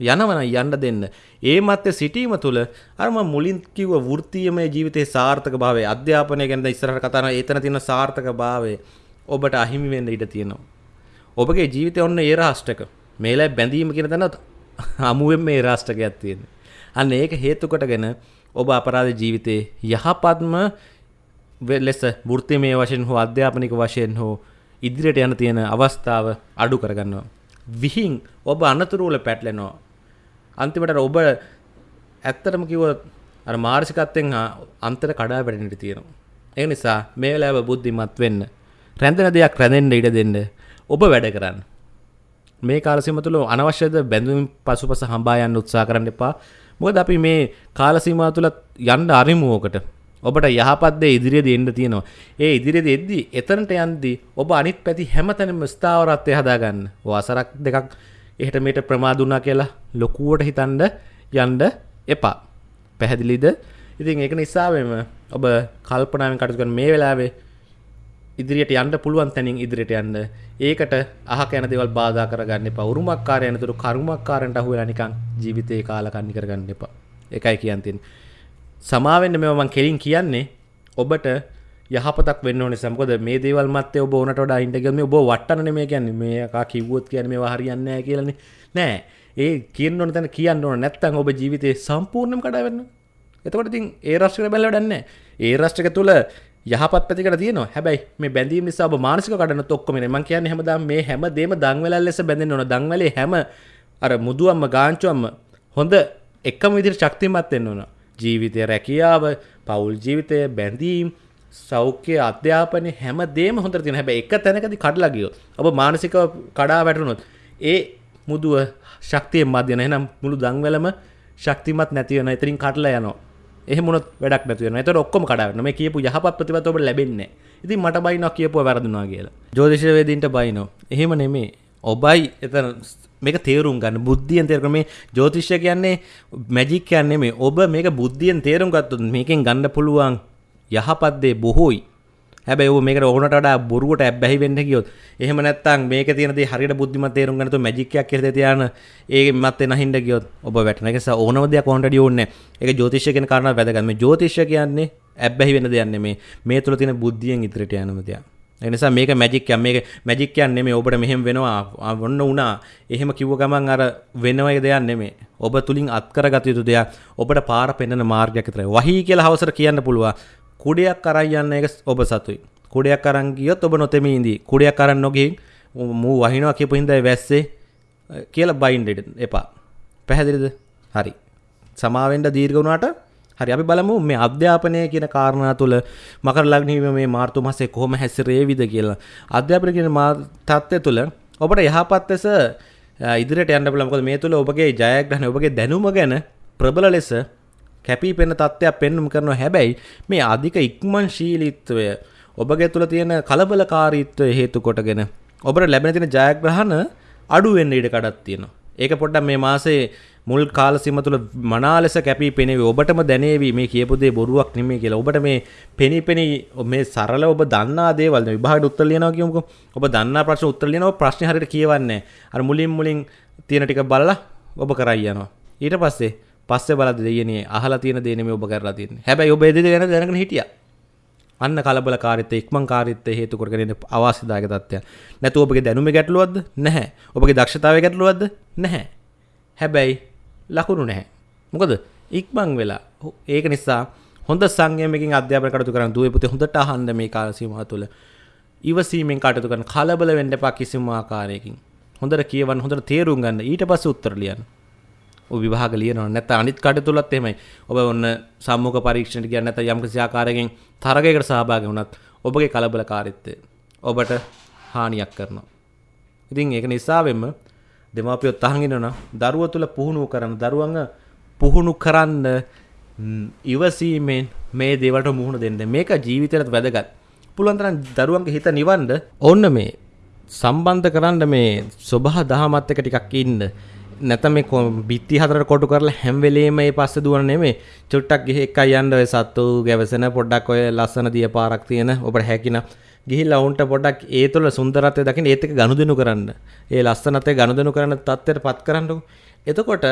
යනවන යන්න දෙන්න. ඒ මත්තේ සිටීම තුළ අරම මුලින් කිව්ව වෘත්තීයමය ජීවිතයේ සාර්ථක භාවය අධ්‍යාපනය ගැන ඉස්සරහට කතා කරන ඒතන තියෙන සාර්ථක භාවය ඔබට අහිමි වෙන්න ඉඩ තියෙනවා. ඔබගේ ජීවිතය ඔන්න ඒ රාෂ්ටක. මේලයි බැඳීම කියන තැන අමුවෙන් මේ රාෂ්ටකයක් තියෙන්නේ. අන්න ඒක හේතු කොටගෙන ඔබ අපරාධ ජීවිතයේ යහපත්ම ලෙස වෘත්තිමය වශයෙන් හෝ අධ්‍යාපනික වශයෙන් හෝ ඉදිරියට යන තියෙන අවස්ථාව අඩු කරගන්නවා. විහිං ඔබ අනතුරුවල පැටලෙනවා. අන්තිමට ඔබ ඇත්තටම කිව්වොත් අර මානසිකත්වයෙන් අන්තර කඩා වැටෙන්නට තියෙනවා. ඒ නිසා මේ වෙලාව බුද්ධිමත් වෙන්න. රැඳෙන දෙයක් රැඳෙන්න ඉඩ දෙන්න. ඔබ වැඩ කරන්න. මේ කාලසීම තුළ අනවශ්‍යද බැඳුම් පසුපස හම්බා යන්න උත්සා කරන්න එපා මොකද අපි මේ කාලසීමා තුළ යන්න අරිමුවෝකට ඔබට යහපත්දේ ඉදිරිය දෙන්න තියෙනවා ඒ ඉදිරිය දෙද්දි එතනට යන්දි ඔබ අනිත් පැති හැමතැනම ස්ථාවරත්වය හදාගන්න වාසරක් දෙකක් එහට මේට ප්‍රමාදුනා කියලා ලොකුවට හිතන්ඩ යන්ඩ එපා. පැහැදිලිද? ඉතින් ඒක නිසාවෙම ඔබ කල්පනාවෙන් කටුකන් මේ වෙලාවේ ඉදිරියට යන්න පුළුවන් තැනින් ඉදිරියට යන්න. ඒකට අහක යන දේවල් බාධා කරගන්න එපා. උරුමක්කාරය යනතුරු කරුමක්කාරන්ට අහු වෙලා නිකන් ජීවිතේ කාලකන්ණි කරගන්න එපා. ඒකයි කියන් තියෙන්නේ සමාවෙන්න මේවා මං කෙලින් කියන්නේ ඔබට යහපතක් වෙන්න ඕනේ සමකොද මේ දේවල් මත්තේ ඔබ ඕනට වඩා ඉන්න ගියම ඔබ වට්ටනනේ මේ කියන්නේ. මේ එකා කිව්වොත් කියන්නේ මේවා හරියන්නේ නැහැ කියලානේ. නෑ. ඒ කියන්න ඕන තැන කියන්න ඕන. නැත්තම් ඔබ ජීවිතේ සම්පූර්ණයෙන්ම කඩා වැටෙනවා. එතකොට ඉතින් ඒ රාෂ්ට්‍රය බැලලා වැඩක් නැහැ ඒ රාෂ්ට්‍රක තුල යහපත් පැතිකට තියෙනවා. හැබැයි මේ බැඳීම් නිසා ඔබ මානසික කඩන ඔක්කොම නේ මං කියන්නේ හැමදාම මේ හැම දෙම දන්වැලල් ලෙස බැඳෙන්න ඕන. දන්වැලේ හැම අර මුදුවම්ම ගාංචුවම්ම හොඳ එකම විදිහට ශක්තිමත් වෙන්න ඕන. ජීවිතය රැකියාව පවුල් ජීවිතය බැඳීම් සෞඛ්‍ය අධ්‍යාපනය හැම දේම හොඳට තියෙන හැබැයි එක තැනකදී කඩලා ගියොත් ඔබ මානසිකව කඩා වැටුනොත් ඒ මුදුව ශක්තියෙන් මදින එහෙනම් මුළු දන්වැලම ශක්තිමත් නැති වෙනවා එතනින් කඩලා යනවා එහෙමුණොත් වැඩක් නැති වෙනවා. ඒතර ඔක්කොම කඩාවැටෙනවා. මේ කියපු යහපත් ප්‍රතිපද ඔබට ලැබෙන්නේ නැහැ. ඉතින් මට බයිනවා කියපුවා වැරදුනා කියලා. ජ්‍යොතිෂ වේදින්ට බයිනෝ. එහෙම නෙමෙයි. ඔබයි එතන මේක තේරුම් ගන්න බුද්ධියෙන් තේරුම් මේ ජ්‍යොතිෂය කියන්නේ මැජික් කියන්නේ මේ ඔබ මේක බුද්ධියෙන් තේරුම් ගත්තොත් මේකෙන් ගන්න පුළුවන් යහපත් දේ බොහෝයි. හැබැයි ඔබ මේකට ඕනට වඩා බොරුවට ඇබ්බැහි වෙන්න ගියොත් එහෙම නැත්නම් මේක තියෙන දේ හරියට බුද්ධිමත් තේරුම් ගන්න තු මැජික් එකක් කියලා තියාන ඒ මැත්තේ නැහින්න ගියොත් ඔබ වැටෙන එක නිසා ඕනම දෙයක් ඕනටඩි ඕනේ ඒක ජ්‍යොතිෂය කියන කාරණා වැදගත්. මේ ජ්‍යොතිෂය කියන්නේ ඇබ්බැහි වෙන දෙයක් නෙමේ මේ තුල තියෙන බුද්ධියෙන් ඉදිරියට යනම දෙයක්. ඒ නිසා මේක මැජික් එකක්. මේක මැජික් කියන්නේ නෙමෙයි. ඔබට මෙහෙම වෙනවා. වොන්න උනා එහෙම කිව්ව ගමන් අර වෙනවයි දෙයක් නෙමෙයි. ඔබ තුලින් අත් කරගත යුතු දෙයක්. ඔබට පාර පෙන්වන මාර්ගයක් විතරයි. වහී කියලා හවසට කියන්න පුළුවන්. කුඩයක් අරන් යන්න එක ඔබ සතුයි. කුඩයක් අරන් ගියොත් ඔබ නොතෙමී ඉඳී. කුඩයක් අරන් නොගින් මූ වහිනවා කියපු හින්දා වැස්සේ කියලා බයින්ඩ එපා. පැහැදිලිද? හරි. සමාවෙන්ට දීර්ඝ වුණාට හරි. අපි බලමු මේ අධ්‍යාපනය කියන කාරණා තුළ මකර ලග්නීම මේ මාර්තු මාසේ කොහොම හැසිරේවිද කියලා. අධ්‍යාපනය කියන තත්ත්වය තුළ ඔබට යහපත් ලෙස ඉදිරියට යන්න පුළුවන්. මොකද මේ තුළ ඔබගේ ජයග්‍රහණ ඔබගේ දැනුම ගැන ප්‍රබල ලෙස කැපී පෙනෙන තත්ත්වයක් පෙන්වුම් කරනවා හැබැයි මේ අධික ඉක්මන්ශීලීත්වය ඔබගේ තුළ තියෙන කලබලකාරීත්වය හේතු කොටගෙන ඔබට ලැබෙන තියෙන ජයග්‍රහණ අඩු වෙන්න ඉඩ කඩක් තියෙනවා. ඒක පොඩ්ඩක් මේ මාසේ මුල් කාල සීම තුළ මනා ලෙස කැපී පෙනේවි. ඔබටම දැනේවි මේ කියපු දේ බොරුවක් නෙමෙයි කියලා. ඔබට මේ පෙනී පෙනී මේ සරල ඔබ දන්නා දේවල් විභාගයට උත්තර ලියනවා කියමුකෝ. ඔබ දන්නා ප්‍රශ්න උත්තර ලියනවා ප්‍රශ්නේ හරියට කියවන්නේ අර මුලින් මුලින් තියෙන ටික බලලා ඔබ කරයි යනවා. ඊට පස්සේ පස්සේ බලද්දි දෙයනේ අහලා තියෙන දේ නෙමෙයි ඔබ කරලා තියෙන්නේ. හැබැයි ඔබ ඒ දේ ගැන දැනගෙන හිටියා. අන්න කලබලකාරීත්වය ඉක්මන්කාරීත්වය හේතු කරගෙන අවාසිදායක තත්ත්වයක්. නැතු ඔබගේ දැනුමේ ගැටලුවක්ද? නැහැ. ඔබගේ දක්ෂතාවයේ ගැටලුවක්ද? නැහැ. හැබැයි ලකුණු නැහැ. මොකද ඉක්මන් වෙලා ඒක නිසා හොඳ සංයමකින් අධ්‍යාපන කටයුතු කරන දුවේ පුතේ හොඳට අහන්න මේ කාල සීමාව තුළ. ඉවසීමෙන් කටයුතු කරන කලබල වෙන්න එපා කිසිම ආකාරයකින්. හොඳට කියවන්න හොඳට තේරුම් ගන්න ඊට පස්සේ උත්තර ලියන්න. ඔබ විභාග ලියනවා නැත්නම් අනිත් කටයුතුලත් එහෙමයි. ඔබ ඔන්න සම්මුඛ පරීක්ෂණයට ගියා නැත්නම් යම් කිසි ආකාරයකින් තරගයකට සහභාගී වුණත් ඔබගේ කලබලකාරීත්වය ඔබට හානියක් කරනවා. ඉතින් ඒක නිසාවෙන්ම දෙමාපියෝ තහන් ඉන්නවා දරුව තුල පුහුණු කරන දරුවන්ව පුහුණු කරන්න ඉවසීමෙන් මේ දේවල්ට මුහුණ දෙන්න. මේක ජීවිතයට වැදගත්. පුළුවන් තරම් දරුවන්ගේ හිත නිවන්න ඕන්න මේ සම්බන්ධ කරන්න මේ සබහ දහමත් එක ටිකක් ඉන්න. නැත මේ බිත්ති හතර කොටු කරලා හැම වෙලේම මේ පස්සේ දුවන නෙමෙයි. චුට්ටක් ගිහ එකයි යන්න ඔය සත්තු ගැවසෙන පොඩ්ඩක් ඔය ලස්සන දිය පාරක් තියෙන ඔබට හැකින ගිහිල්ලා උන්ට පොඩ්ඩක් ඒ තුළ සුන්දරත්වය දකින්න ඒත් එක ගනුදෙනු කරන්න. ඒ ලස්සනත්වය ගනුදෙනු කරන තත්ත්වයට පත් කරන්නකො එතකොට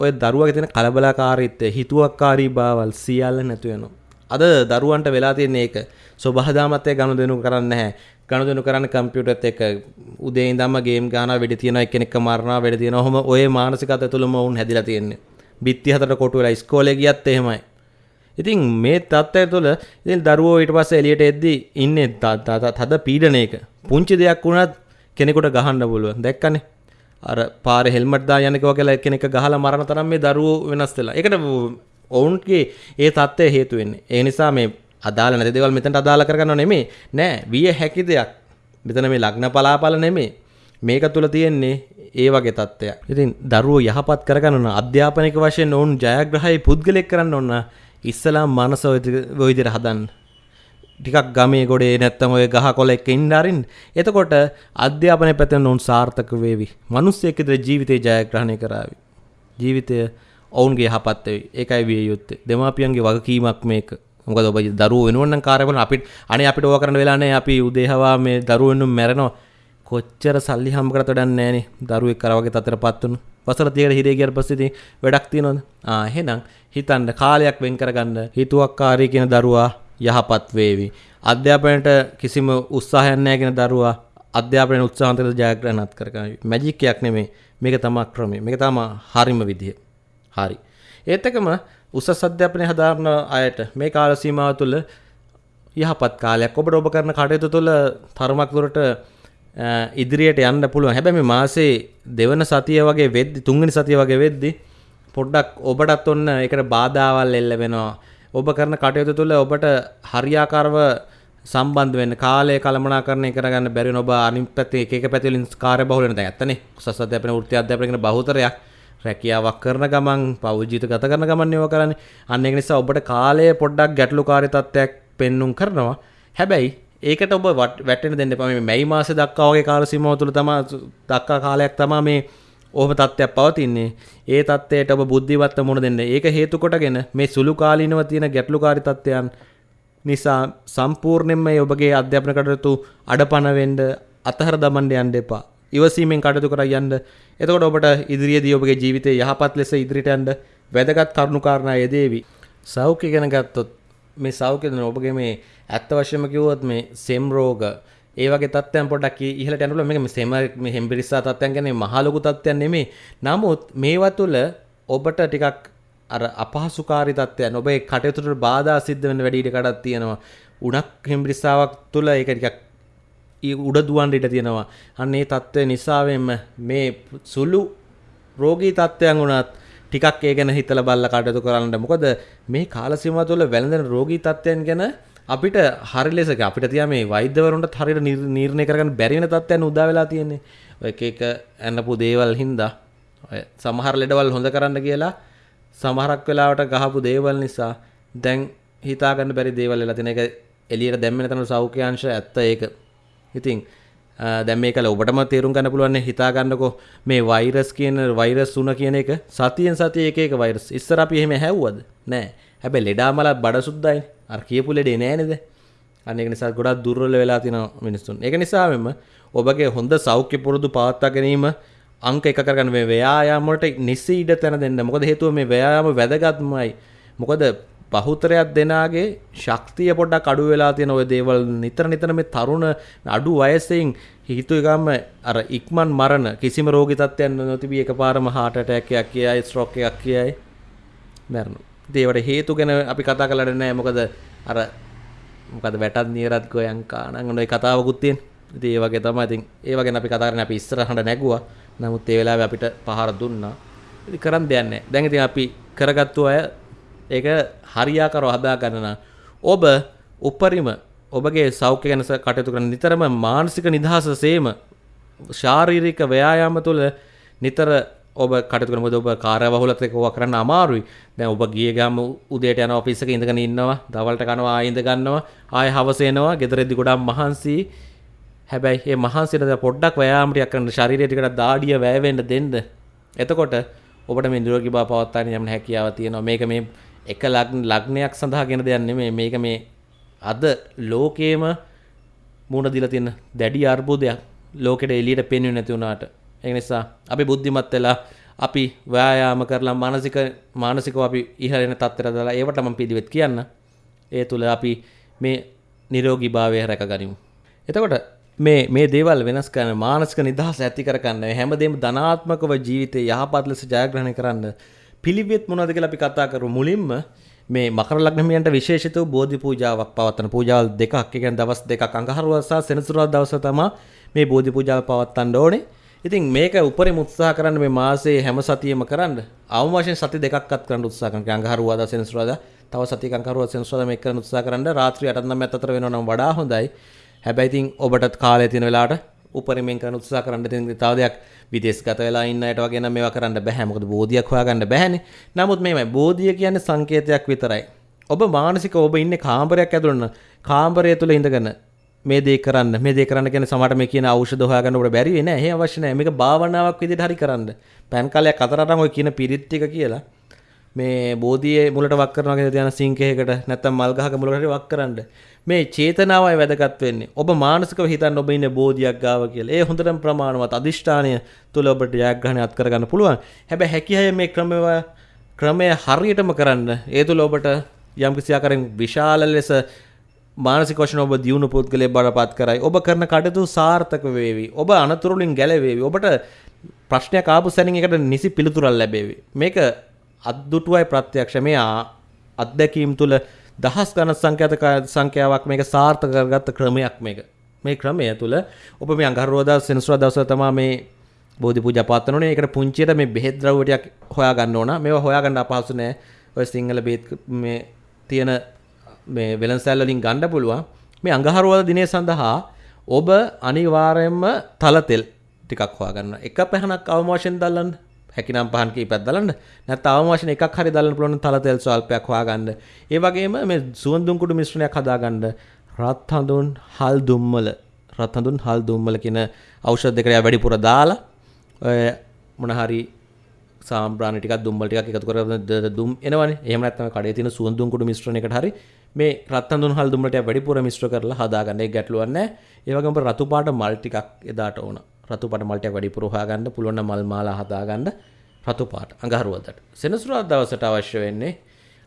ඔය දරුවගේ තියෙන කලබලකාරීත්වය හිතුවක්කාරී බවල් සියල්ල නැතු වෙනවා. අද දරුවන්ට වෙලා තියෙන ඒක. සොබහදාමත්වය ගනුදෙනු කරන්න නැහැ. ගනුදෙනු කරන්න කම්පියුටර්ත් එක්ක උදේ ඉඳන්ම ගේම් ගහනවා වෙඩි තියනවා එක්කෙනෙක්ව මරනවා වෙඩි තියනවා ඔහොම ඔය මානසිකත්වය තුළම වුන් හැදිලා තියෙන්නේ. බිත්ති හතර කොටු වෙලා ඉස්කෝලේ ගියත් එහෙමයි. ඉතින් මේ තත්ත්වය තුළ ඉතින් දරුවෝ ඊට පස්සේ එළියට එද්දී ඉන්නේ තද පීඩනයක. පුංචි දෙයක් වුණත් කෙනෙකුට ගහන්න පුළුවන්. දැක්කනේ. අර පාරේ හෙල්මට් දා යනක වගේ කෙනෙක් ගහලා මරන තරම් මේ දරුවෝ වෙනස් වෙලා. ඒකට ඔවුන්ගේ ඒ තත්ත්වය හේතු වෙන්නේ. ඒ නිසා මේ අදාළ නැති දේවල් මෙතනට අදාළ කරගන්නව නෙමෙයි. නෑ විය හැකි දෙයක්. මෙතන මේ ලග්න පලාපල නෙමෙයි. මේක තුළ තියෙන්නේ ඒ වගේ තත්ත්වයක්. ඉතින් දරුවෝ යහපත් කරගන්න අධ්‍යාපනික වශයෙන් ඔවුන් ජයග්‍රහයි පුද්ගලෙක් කරන්න ඕන ඉස්සලාම් මනස ඔය විදිහට හදන්න. ටිකක් ගමේ ගොඩේ නැත්තම් ඔය ගහ කොළ එක්ක ඉන්න අරින්. එතකොට අධ්‍යාපනය පැත්තෙන් ඔවුන් සාර්ථක වේවි. මිනිස්සෙක් විතර ජීවිතේ ජයග්‍රහණය කරાવી. ජීවිතය ඔවුන්ගේ යහපත් වෙයි. ඒකයි විය යුත්තේ. දෙමාපියන්ගේ වගකීමක් මේක. මොකද ඔබ දරුවෝ වෙනුවෙන් නම් කාර්ය කරන අපිට අනේ අපිට ඕවා කරන්න වෙලා නැහැ. අපි උදේහවා මේ දරුවෝ වෙනුවෙන් මැරෙනවා. කොච්චර සල්ලි හම්බ කරත් වැඩක් නැහැ නේ. දරුවෙක් කර වගේ තතරපත් වුණු. වසර 30කට හිරේ ගියාට පස්සේ ඉතින් වැඩක් තියනවද? ආ එහෙනම් හිතන්න කාලයක් වෙන් කරගන්න හිතුවක්කාරී කියන දරුවා යහපත් වේවි. අධ්‍යාපනයට කිසිම උත්සාහයක් නැහැ කියන දරුවා අධ්‍යාපනයේ උත්සාහන්තර ජයග්‍රහණත් කරගන්න. මැජික් එකක් නෙමෙයි. මේක තමයි ක්‍රමය. මේක තමයි හරිම විදිය. හරි. ඒත් එකම උසස් අධ්‍යාපනය හදාරන අයට මේ කාල සීමාව තුළ යහපත් කාලයක් ඔබට ඔබ කරන කටයුතු තුළ තරමක් දුරට ඉදිරියට යන්න පුළුවන්. හැබැයි මේ මාසේ දෙවන සතිය වගේ වෙද්දි තුන්වෙනි සතිය වගේ වෙද්දි පොඩ්ඩක් ඔබටත් ඔන්න ඒකට බාධාවල් එල්ල වෙනවා. ඔබ කරන කටයුතු තුළ ඔබට හරියාකාරව සම්බන්ධ වෙන්න කාලය කළමනාකරණය කරගන්න බැරි වෙන ඔබ අනිත් පැත්තේ එක එක පැතිවලින් කාර්යබහුල වෙන දැන් ඇත්තනේ. උසස් අධ්‍යාපන වෘත්ති අධ්‍යාපන කියන බහුතරයක් රැකියාවක් කරන ගමන් පෞද්ජීත ගත කරන ගමන් ඒවා කරන්නේ. අන්න ඒක නිසා ඔබට කාලය පොඩ්ඩක් ගැටලුකාරී තත්ත්වයක් පෙන්눔 කරනවා. හැබැයි ඒකට ඔබ වැටෙන්න දෙන්න එපා. මේ මැයි මාසේ දක්වා වගේ කාල සීමාව තුළ තමයි දක්වා කාලයක් තමයි මේ ඔහොම තත්ත්වයක් පවතින්නේ. ඒ තත්ත්වයට ඔබ බුද්ධිවත්ව මුහුණ දෙන්න. ඒක හේතු කොටගෙන මේ සුළු කාලීනව තියෙන ගැටලුකාරී තත්ත්වයන් නිසා සම්පූර්ණයෙන්ම ඔබගේ අධ්‍යාපන කටයුතු අඩපණ වෙන්න අතහර දමන්න යන්න එපා. ඉවසීමෙන් කටයුතු කර යන්න. එතකොට ඔබට ඉදිරියේදී ඔබගේ ජීවිතේ යහපත් ලෙස ඉදිරියට යන්න වැදගත් කරුණු කාරණා යෙදේවි. සෞඛ්‍ය ගැන ගත්තොත් මේ සෞඛ්‍ය දෙන ඔබගේ මේ ඇත්ත වශයෙන්ම කිව්වොත් මේ සෙම් රෝග ඒ වගේ තත්ත්වයන් පොඩ්ඩක් ඉහළට යනකොට මේක මේ සෙම මේ හෙම්බිරිස්සා තත්ත්වයන් කියන්නේ මහා ලොකු තත්ත්වයන් නෙමෙයි. නමුත් මේවා තුළ ඔබට ටිකක් අර අපහසුකාරී තත්ත්වයන් ඔබේ කටයුතුට බාධා සිද්ධ වෙන වැඩි ඉඩ කඩක් තියෙනවා. උණක් හෙම්බිරිස්සාවක් තුළ ඒක ටිකක් උඩ දුවන්ට ඉට තියෙනවා. අන්න ඒ තත්ත්වය නිසාවෙන්ම මේ සුළු රෝගී තත්ත්වයන් වුණත් ටිකක් ඒ ගැන හිතල බල්ල කටයුතු කරන්න මොකද මේ කාලසිම තුළ වැළඳෙන රෝගී තත්ත්වයන් ගැන අපිට හරි ලෙසක අපිට තිය මේ වෛද්‍යවරුන්ට හරිට නිර්ණය කරගන්න බැරිවෙන තත්ත්වයන් උදා වෙලා තියෙන්නේ. ඔය එක එක ඇන්නපු දේවල් හින්දා. සමහර ලෙඩවල් හොඳ කරන්න කියලා සමහරක් වෙලාවට ගහපු දේවල් නිසා දැන් හිතාගන්න බැරි දේවල් වෙලා තියෙන. එක එළියට දැම්මෙන තන සෞඛ්‍යංශ ඇත්ත ඒක. ඉතින් දැන් මේක ඔබටම තේරුම් ගන්න පුළුවන් හිතා ගන්නකෝ. මේ වෛරස් කියන වෛරස් උන කියන එක සතියෙන් සතිය එක එක වෛරස් ඉස්සර අපි එහෙම හැව්වද? නෑ. හැබැයි ලෙඩාමල බඩ සුද්දයි අර කියපු ලෙඩේ නෑ නේද අන්න ඒක නිසා ගොඩක් දුර්වල වෙලා තියෙන මිනිස්සුන්. ඒක නිසාවෙම ඔබගේ හොඳ සෞඛ්‍ය පුරුදු පවත්වා ගැනීම අංක එක කරගන්න. මේ ව්‍යායාම වලට නිසි ඉඩ තැන දෙන්න. මොකද හේතුව මේ ව්‍යායාම වැදගත්මයි. මොකද බහුතරයක් දෙනාගේ ශක්තිය පොඩ්ඩක් අඩු වෙලා තියෙන ඔය දේවල් නිතර නිතර මේ තරුණ අඩු වයසෙන් හිතුවගම අර ඉක්මන් මරණ කිසිම රෝගී තත්ත්වයක් නොතිබී එකපාරම heart attack එකක් කියයි stroke එකක් කියයි මරනවා. ඉතින් ඒවට හේතු ගැන අපි කතා කරලා නැහැ මොකද අර මොකද වැටත් නියරත් ගෝයන් කාණන් ඔය කතාවකුත් තියෙන. ඉතින් ඒ වගේ තමයි ඉතින් ඒ වගේ අපි කතා කරන්නේ අපි ඉස්සරහට නැගුවා. නමුත් ඒ වෙලාවේ අපිට පහර දුන්නා. ඉතින් කරන් දෙයක් නැහැ. දැන් ඉතින් අපි කරගත්තු අය ඒක හරියාකරව හදා ගන්න ඔබ උපරිම ඔබගේ සෞඛ්‍ය ගැන කටයුතු කරන නිතරම මානසික නිදහස සේම ශාරීරික ව්‍යායාම තුළ නිතර ඔබ කටයුතු කරනකොට ඔබ කාර්යබහුලත් එක්ක ඕවා කරන්න අමාරුයි. දැන් ඔබ ගිය ගම උදේට යන ඔෆිස් එකේ ඉඳගෙන ඉන්නවා, දවල්ට කනවා ආයෙ ඉඳ ගන්නවා, ආයෙ හවස එනවා, ගෙදරදී ගොඩක් මහන්සි. හැබැයි මේ මහන්සියට පොඩ්ඩක් ව්‍යායාම ටිකක් කරන්න ශරීරය ටිකට දාඩිය වැය වෙන්න දෙන්න. එතකොට ඔබට මේ නිරෝගී බව පවත්වාගෙන යන්න හැකියාව තියෙනවා. මේක මේ එක ලග්නයක් සඳහා ගෙන දෙයක් නෙමෙයි. මේක මේ අද ලෝකේම මුණ දීලා තියෙන දැඩි අර්බුදයක්. ලෝකෙට එළියට පෙන්වෙන්නේ නැති වුණාට. ඒ නිසා අපි බුද්ධිමත් වෙලා අපි ව්‍යායාම කරලා මානසික මානසිකව අපි ඉහළෙන තත්ත්වයට දාලා ඒවට මම පිළිවෙත් කියන්න. ඒ තුල අපි මේ නිරෝගීභාවය රැකගනිමු. එතකොට මේ මේ දේවල් වෙනස් කරන මානසික නිදහස ඇති කරගන්න හැමදේම ධනාත්මකව ජීවිතේ යහපත් ලෙස ජයග්‍රහණය කරන්න පිළිවෙත් මොනවද කියලා අපි කතා කරමු මුලින්ම මේ මකර ලග්නමියන්ට විශේෂිත වූ බෝධි පූජාවක් පවත්වන පූජාවල් දෙකක් ඒ කියන්නේ දවස් දෙකක් අඟහරුවා සහ සෙනසුරාදා දවස තමයි මේ බෝධි පූජාව පවත්වන්න ඕනේ. ඉතින් මේක උපරිම උත්සාහ කරන්න මේ මාසයේ හැම සතියෙම කරන්න. අවම වශයෙන් සති දෙකක්වත් කරන්න උත්සාහ කරන්න. අඟහරුවාදා සෙනසුරාදා තව සතියක අඟහරුවා සෙනසුරාදා මේක කරන්න උත්සාහ කරන්න. රාත්‍රී 8:00 9:00 අතර වෙනවා නම් වඩා හොඳයි. හැබැයි ඉතින් ඔබටත් කාලය තියෙන වෙලාවට උපරිමයෙන් කරන උත්සාහ කරන්න තියෙන තව දෙයක් විදේශගත වෙලා ඉන්න අයට වගේ නම් මේවා කරන්න බෑ මොකද බෝධියක් හොයාගන්න බෑනේ නමුත් මේමයි බෝධිය කියන්නේ සංකේතයක් විතරයි ඔබ මානසික ඔබ ඉන්නේ කාමරයක් ඇතුළේ කාමරය තුල ඉඳගෙන මේ දේ කරන්න මේ දේ කරන්න කියන සමහරට මේ කියන ඖෂධ හොයාගන්න ඔබට බැරි වෙන්නේ නැහැ. ඒ අවශ්‍ය නැහැ. මේක භාවනාවක් විදිහට හරි කරන්න. පෑන් කාලයක් අතරටම ඔය කියන පිරිත් ටික කියලා මේ බෝධියේ මුලට වක් කරනවා කියන ධ්‍යාන සිංකයකට නැත්තම් මල් ගහක මුලට හරි වක් කරන්න. මේ චේතනාවයි වැදගත් වෙන්නේ. ඔබ මානසිකව හිතන්න ඔබ ඉන්නේ බෝධියක් ගාව කියලා. ඒ හොඳටම ප්‍රමාණවත් අදිෂ්ඨානය තුල ඔබට ජයග්‍රහණය අත් කරගන්න පුළුවන්. හැබැයි හැකියාව මේ ක්‍රමය ක්‍රමය හරියටම කරන්න. ඒ තුල ඔබට යම්කිසි ආකාරයෙන් විශාල ලෙස මානසික වශයෙන් ඔබ දියුණු පුද්ගලයෙක් බවටපත් කරයි. ඔබ කරන කටයුතු සාර්ථක වේවි. ඔබ අනතුරුලින් ගැලවේවි. ඔබට ප්‍රශ්නයක් ආපු සැනින් එකට නිසි පිළිතුරක් ලැබේවි. මේක අද්දුටුවයි ප්‍රත්‍යක්ෂ මේ අත්දැකීම් තුළ දහස් ගණන් සංඛ්‍යාත සංඛ්‍යාවක් මේක සාර්ථක කරගත්ත ක්‍රමයක් මේක. මේ ක්‍රමය තුළ ඔබ මේ අඟහරුවාදා සෙනසුරාදා දවසේ තමයි මේ බෝධි පූජා පවත්වනෝනේ. ඒකට පුංචියට මේ බෙහෙත් ද්‍රව්‍ය ටිකක් හොයාගන්න ඕන. මේවා හොයාගන්න අපහසු නෑ. ඔය සිංහල බෙහෙත් මේ තියෙන මේ වෙළඳසැල් වලින් ගන්න පුළුවන්. මේ අඟහරුවාදා දිනය සඳහා ඔබ අනිවාර්යයෙන්ම තල තෙල් ටිකක් හොයාගන්න. එක පැහනක් අවම වශයෙන් දල්ලන්න. හැකිනම් පහන් කීපයක් දලන්න. නැත්නම් අවම වශයෙන් එකක් හරි දල්ලන්න පුළුවන් තල තෙල් ස්වල්පයක් හොයාගන්න. ඒ වගේම මේ සුවඳුන් කුඩු මිශ්‍රණයක් හදාගන්න. රත් හඳුන් හල් දුම්මල රත් හඳුන් හල් දුම්මල කියන ඖෂධ දෙකට වැඩිපුර දාලා ඔය මොන හරි සාම්බ්‍රාණ ටිකක් දුම්මල ටිකක් එකතු කරගෙන දුම් එනවනේ. එහෙම නැත්නම් කඩේ තියෙන සුවඳුන් කුඩු මිශ්‍රණයකට හරි මේ රත්හඳුන් හල් දුම්මලට වැඩිපුර මිශ්‍ර කරලා හදාගන්න. ඒක ගැටලුවක් නැහැ. ඒ වගේම රතු පාට මල් ටිකක් එදාට ඕන. රතු පාට මල් ටිකක් වැඩිපුර හොයාගන්න පුළුවන් නම් මල් මාලා හදාගන්න රතු පාට අඟහරුවදට. සෙනසුරාදා දවසට අවශ්‍ය වෙන්නේ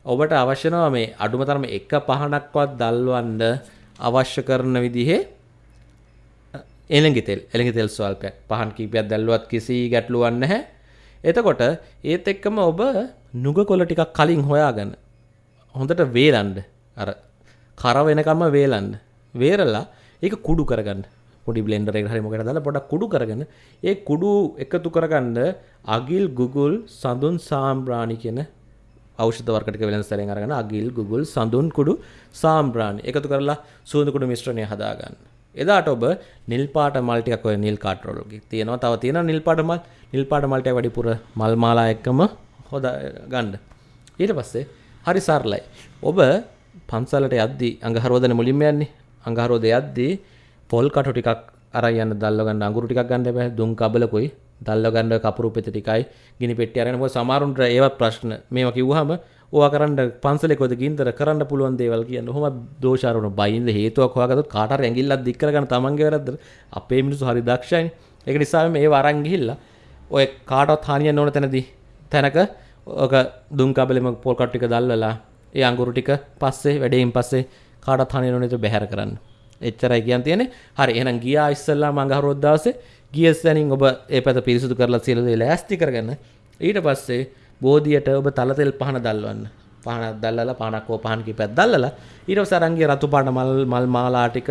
ඔබට අවශ්‍ය නැහැ මේ අඩුම තරම එක පහනක්වත් දල්වන්න අවශ්‍ය කරන විදිහේ එළඟි තෙල් එළඟි තෙල් ස්වල්පයක් පහන් කීපයක් දැල්ලුවත් කිසි ගැටලුවක් නැහැ. එතකොට ඒත් එක්කම ඔබ නුග කොළ ටිකක් කලින් හොයාගන්න හොඳට වේලන්න අර කර වෙනකම්ම වේලන්න. වේරලා ඒක කුඩු කරගන්න. පොඩි බ්ලෙන්ඩර් එකකට හරි මොකකට දාලා පොඩක් කුඩු කරගෙන ඒ කුඩු එකතු කරගන්න අගිල් ගුගුල් සඳුන් සාම්බ්‍රාණි කියන ඖෂධ වර්ග ටික වෙළඳ අරගෙන අගිල් ගුගුල් සඳුන් කුඩු සාම්බ්‍රාණි එකතු කරලා සුවඳ කුඩු මිශ්‍රණය හදාගන්න. එදාට ඔබ නිල් පාට මල් ටිකක් ඔය නිල් කාට් රෝල් එකේ තියෙනවා. තව තියෙනවා නිල් පාට මල්. නිල් පාට මල් ටික වැඩිපුර මල් මාලා එක්කම හොදා ගන්න. ඊට පස්සේ හරි සරලයි. ඔබ පන්සලට යද්දී අඟහරුවදන මුලින්ම යන්නේ. අඟහරුවද යද්දී පොල් කටු ටිකක් අරන් යන්න දැල්ල ගන්න අඟුරු ටිකක් ගන්න එපා. දුම් කබලකුයි දැල්ල ගන්න කපුරු පෙත ටිකයි ගිනි පෙට්ටිය අරගෙන මොකද සමහරුන්ට ඒවත් ප්‍රශ්න. මේවා කිව්වහම ඕවා කරන්න පන්සලේ කොහෙද ගින්දර කරන්න පුළුවන් දේවල් කියන්න. ඔහොම දෝෂාරෝණ බයින්ද හේතුවක් හොයාගත්තොත් කාට හරි ඇඟිල්ලක් දික් කරගන්න තමන්ගේ වැරද්ද. අපේ මිනිස්සු හරි දක්ෂයිනේ. ඒක නිසා මේව අරන් ගිහිල්ලා ඔය කාටවත් හානියක් නොවන තැනදී තැනක ඔක දුම් කබලෙම පොල් කට් ටික දැල්වලා ඒ අඟුරු ටික පස්සේ වැඩේින් පස්සේ කාටත් හනිය නොනේතු බැහැර කරන්න. එච්චරයි කියන් තියෙන්නේ. හරි එහෙනම් ගියා ඉස්සල්ලා මං අහරුවත් දවසේ ගිය සැනින් ඔබ ඒ පැත පිරිසුදු කරලා සියලු දේ ලෑස්ති කරගන්න. ඊට පස්සේ බෝධියට ඔබ තල තෙල් පහන දැල්වන්න. පහන දැල්ලලා පහනක් හෝ පහන් කිපයක් දැල්ලලා ඊට පස්සේ අරන් ගිය රතු පාට මල් මල් මාලා ටික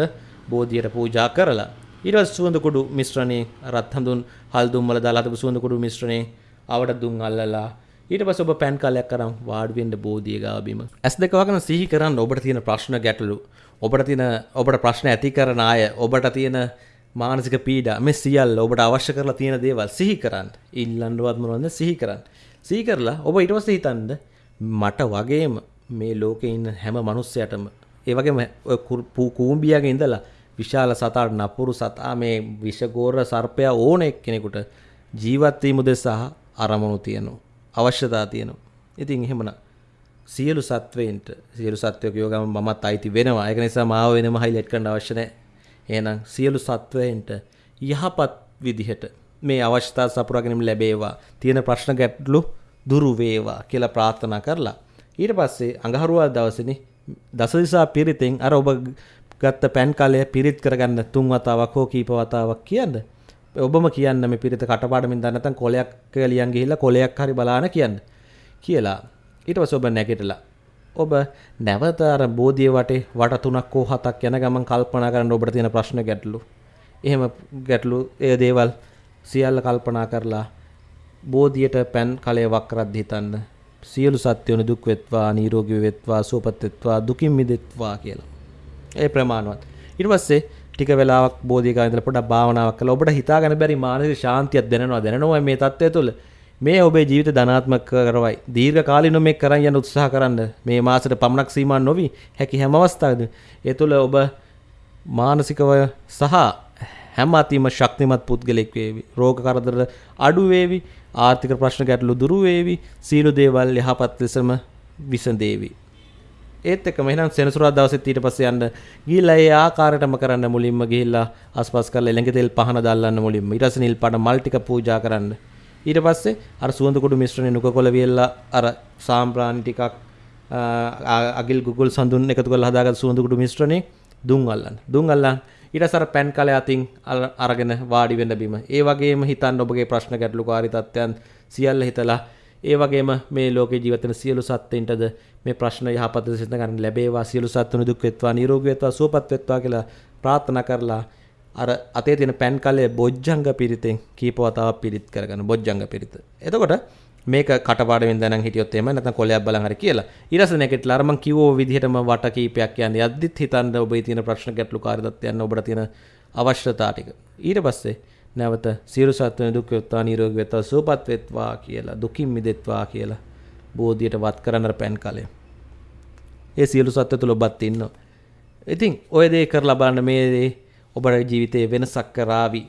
බෝධියට පූජා කරලා ඊට පස්සේ සුවඳ කුඩු මිශ්‍රණේ රත් හඳුන් හල් දුම් වල දාලා තිබු සුවඳ කුඩු මිශ්‍රණේ ආවට දුම් අල්ලලා ඊට පස්සේ ඔබ පෑන් කාලයක් කරන් වාඩි වෙන්න බෝධිය ගාව බිම. ඇස් දෙක වගන සිහි කරන්න ඔබට තියෙන ප්‍රශ්න ගැටලු. ඔබට තියෙන ඔබට ප්‍රශ්න ඇති කරන අය ඔබට තියෙන මානසික පීඩා මේ සියල්ල ඔබට අවශ්‍ය කරලා තියෙන දේවල් සිහි කරන්න. ඉල්ලන්නවත් මොනවද සිහි කරන්න. සිහි කරලා ඔබ ඊට පස්සේ හිතන්න මට වගේම මේ ලෝකේ ඉන්න හැම මිනිස්සයටම ඒ වගේම ඔය කූඹියාගේ ඉඳලා විශාල සතාට නපුරු සතා මේ විෂගෝර සර්පයා ඕන එක්කෙනෙකුට ජීවත් වීම උදෙසා අරමුණු තියෙනවා. අවශ්‍යතා තියෙනවා. ඉතින් එහෙමනම් සියලු සත්වයින්ට සියලු සත්වයෝ කියවගම මමත් අයිති වෙනවා. ඒක නිසා මාව වෙනම හයිලයිට් කරන්න අවශ්‍ය නැහැ. එහෙනම් සියලු සත්වයින්ට යහපත් විදිහට මේ අවශ්‍යතා සපුරාගෙනම ලැබේවා. තියෙන ප්‍රශ්න ගැටලු දුරු වේවා කියලා ප්‍රාර්ථනා කරලා ඊට පස්සේ අඟහරුවා දවසේනේ දසදිසා පිරිතෙන් අර ඔබ ගත්ත පෑන් කාලය පිරිත් කරගන්න තුන් වතාවක් හෝ කීප වතාවක් කියන්න. ඔබම කියන්න මේ පිරිත කටපාඩමින් දන්න නැත්නම් කොලයක් ලියන් ගිහිල්ලා කොලයක් හරි බලාන කියන්න කියලා. ඊට පස්සේ ඔබ නැගිටලා ඔබ නැවත අර බෝධිය වටේ වට තුනක් හෝ හතක් යන ගමන් කල්පනා කරන්න ඔබට තියෙන ප්‍රශ්න ගැටලු. එහෙම ගැටලු ඒ දේවල් සියල්ල කල්පනා කරලා බෝධියට පෑන් කලය වක්රද්ද හිතන්න. සියලු සත්වයන් දුක් වෙත්වා, නිරෝගී වෙත්වා, සුවපත් වෙත්වා, දුකින් මිදෙත්වා කියලා. ඒ ප්‍රමාණවත්. ඊට පස්සේ ටික වෙලාවක් බෝධියක ඉඳලා පොඩ්ඩක් භාවනාවක් කළා. ඔබට හිතා ගන්න බැරි මානසික ශාන්තියක් දැනෙනවා. දැනෙනවා මේ தත්ත්වය තුළ. මේ ඔබේ ජීවිත ධනාත්මක කරවයි. දීර්ඝ කාලිනව මේක කරන් යන උත්සාහ කරන්න. මේ මාසෙට පමණක් සීමා නොවි හැකි හැම අවස්ථාවකදී ඒ තුළ ඔබ මානසිකව සහ හැම අතිම ශක්තිමත් පුද්ගලෙක් වේවි. රෝග කරදර අඩු වේවි. ආර්ථික ප්‍රශ්න ගැටලු දුරු වේවි. සීල දේවල් යහපත් ලෙසම විසඳේවි. ඒත් එක්කම එහෙනම් සෙනසුරාදා දවසෙත් ඊට පස්සේ යන්න ගිහිල්ලා ඒ ආකාරයටම කරන්න මුලින්ම ගිහිල්ලා අස්පස් කරලා එළඟ තෙල් පහන දාල්ලන්න මුලින්ම. ඊට පස්සේ නිල් පාට මල් ටික පූජා කරන්න. ඊට පස්සේ අර සුවඳ කුඩු මිශ්‍රණය නුකකොළ වියල්ලා අර සාම්ප්‍රාණි ටිකක් අගිල් ගුගල් සඳුන් එකතු කරලා හදාගත්ත සුවඳ කුඩු මිශ්‍රණේ දුම් අල්ලන්න. දුම් අල්ලන් ඊට අසර පැන් කලය අතින් අරගෙන වාඩි වෙන්න බිම. ඒ වගේම හිතන්න ඔබගේ ප්‍රශ්න ගැටලුකාරී තත්ත්වයන් සියල්ල හිතලා ඒ වගේම මේ ලෝකේ ජීවත් වෙන සියලු සත්ත්වයින්ටද මේ ප්‍රශ්න යහපත සිත ගන්න ලැබේවා සියලු සත්තුන් දුක් වෙත්වා නිරෝගී වෙත්වා සුවපත් වෙත්වා කියලා ප්‍රාර්ථනා කරලා අර අතේ තියෙන පෑන් කලයේ බොජ්ජංග පිරිතෙන් කීප වතාවක් පිරිත් කරගන්න බොජ්ජංග පිරිත. එතකොට මේක කටපාඩමින් දැනන් හිටියොත් එහෙම නැත්නම් කොලයක් බලන් හරි කියලා. ඊරස නැගිටලා අර මං කිව්වෝ විදිහටම වට කීපයක් කියන්නේ යද්දිත් හිතන්න ඔබේ තියෙන ප්‍රශ්න ගැටලු කාර්යදත්යන් ඔබට තියෙන අවශ්‍යතා ටික. ඊට පස්සේ නැවත සියලු සත්වයන් දුක් වෙත්වා නිරෝගී වෙත්වා සුවපත් වෙත්වා කියලා දුකින් මිදෙත්වා කියලා බෝධියට වත් කරන්න පෑන් කලය. ඒ සියලු සත්ත්ව තුළ ඔබත් ඉන්නවා. ඉතින් ඔය දේ කරලා බලන්න මේ දේ ඔබට ජීවිතේ වෙනසක් කරાવી.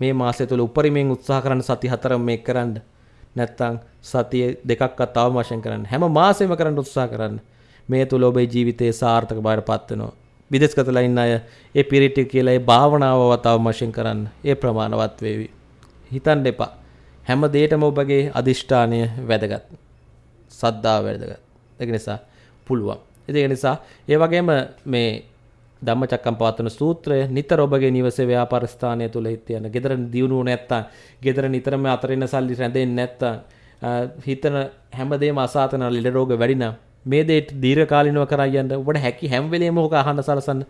මේ මාසය තුළ උපරිමයෙන් උත්සාහ කරන්න සති හතරම මේක කරන්න. නැත්තම් සතිය දෙකක්වත් අවම වශයෙන් කරන්න. හැම මාසෙම කරන්න උත්සාහ කරන්න. මේ තුළ ඔබේ ජීවිතේ සාර්ථක බවට පත් වෙනවා. විදේශගතලා ඉන්න අය ඒ පිරිටි කියලා ඒ භාවනාව වතාව වශයෙන් කරන්න. ඒ ප්‍රමාණවත් වේවි. හිතන්න එපා. හැම දෙයකම ඔබගේ අදිෂ්ඨානය වැදගත්. සද්දාව වැදගත්. ඒක නිසා පුළුවන්. ඒක නිසා ඒ වගේම මේ ධම්මචක්කම් පවත්වන සූත්‍රය නිතර ඔබගේ නිවසේ ව්‍යාපාර ස්ථානය තුල හිට යන. gedara දියුණුව නැත්තම්, gedara නිතරම අතරින් සල්ලි රැඳෙන්නේ නැත්තම්, හිතන හැමදේම අසාතන ලෙඩ රෝග වැඩි නම් මේ දේට දීර්ඝකාලීනව කරා යන්න ඔබට හැකි හැම වෙලේම ඕක අහන්න සලසන්න.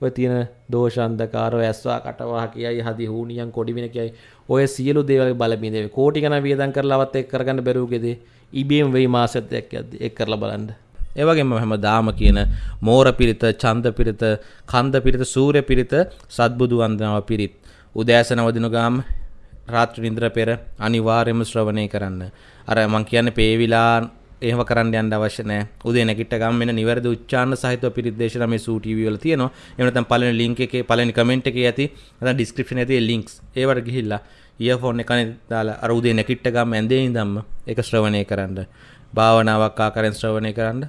ඔය තියෙන දෝෂ අන්ධකාරය ඇස්වා කටවා කියයි හදි හූනියන් කොඩි වෙන කියයි ඔය සියලු දේවල් බලමින් කෝටි ගණන් වියදම් කරලාවත් එක් කරගන්න බැරුවකදී ඉබේම වෙයි මාසෙත් එක්ක එක් කරලා බලන්න. ඒ වගේම හැමදාම කියන මෝර පිරිත, ඡන්ද පිරිත, කන්ද පිරිත, සූර්ය පිරිත, සත්බුදු වන්දනාව පිරිත්. උදෑසන වදින ගාම රාත්‍රී නින්දර පෙර අනිවාර්යයෙන්ම ශ්‍රවණය කරන්න. අර මං කියන්නේ පේවිලා එහෙම කරන්න යන්න අවශ්‍ය නැහැ. උදේ නැගිට ගම වෙන නිවැරදි උච්චාරණ සහිතව පිරිත් දේශනා මේ සූ ටීවී වල තියෙනවා. එහෙම නැත්නම් පළවෙනි link එකේ පළවෙනි comment එකේ ඇති නැත්නම් description එකේ links ඒවට ගිහිල්ලා ඉයර්ෆෝන් එක දාලා අර උදේ නැගිට ගම ඇඳේ ඉඳන්ම ඒක ශ්‍රවණය කරන්න. භාවනාවක් ආකාරයෙන් ශ්‍රවණය කරන්න.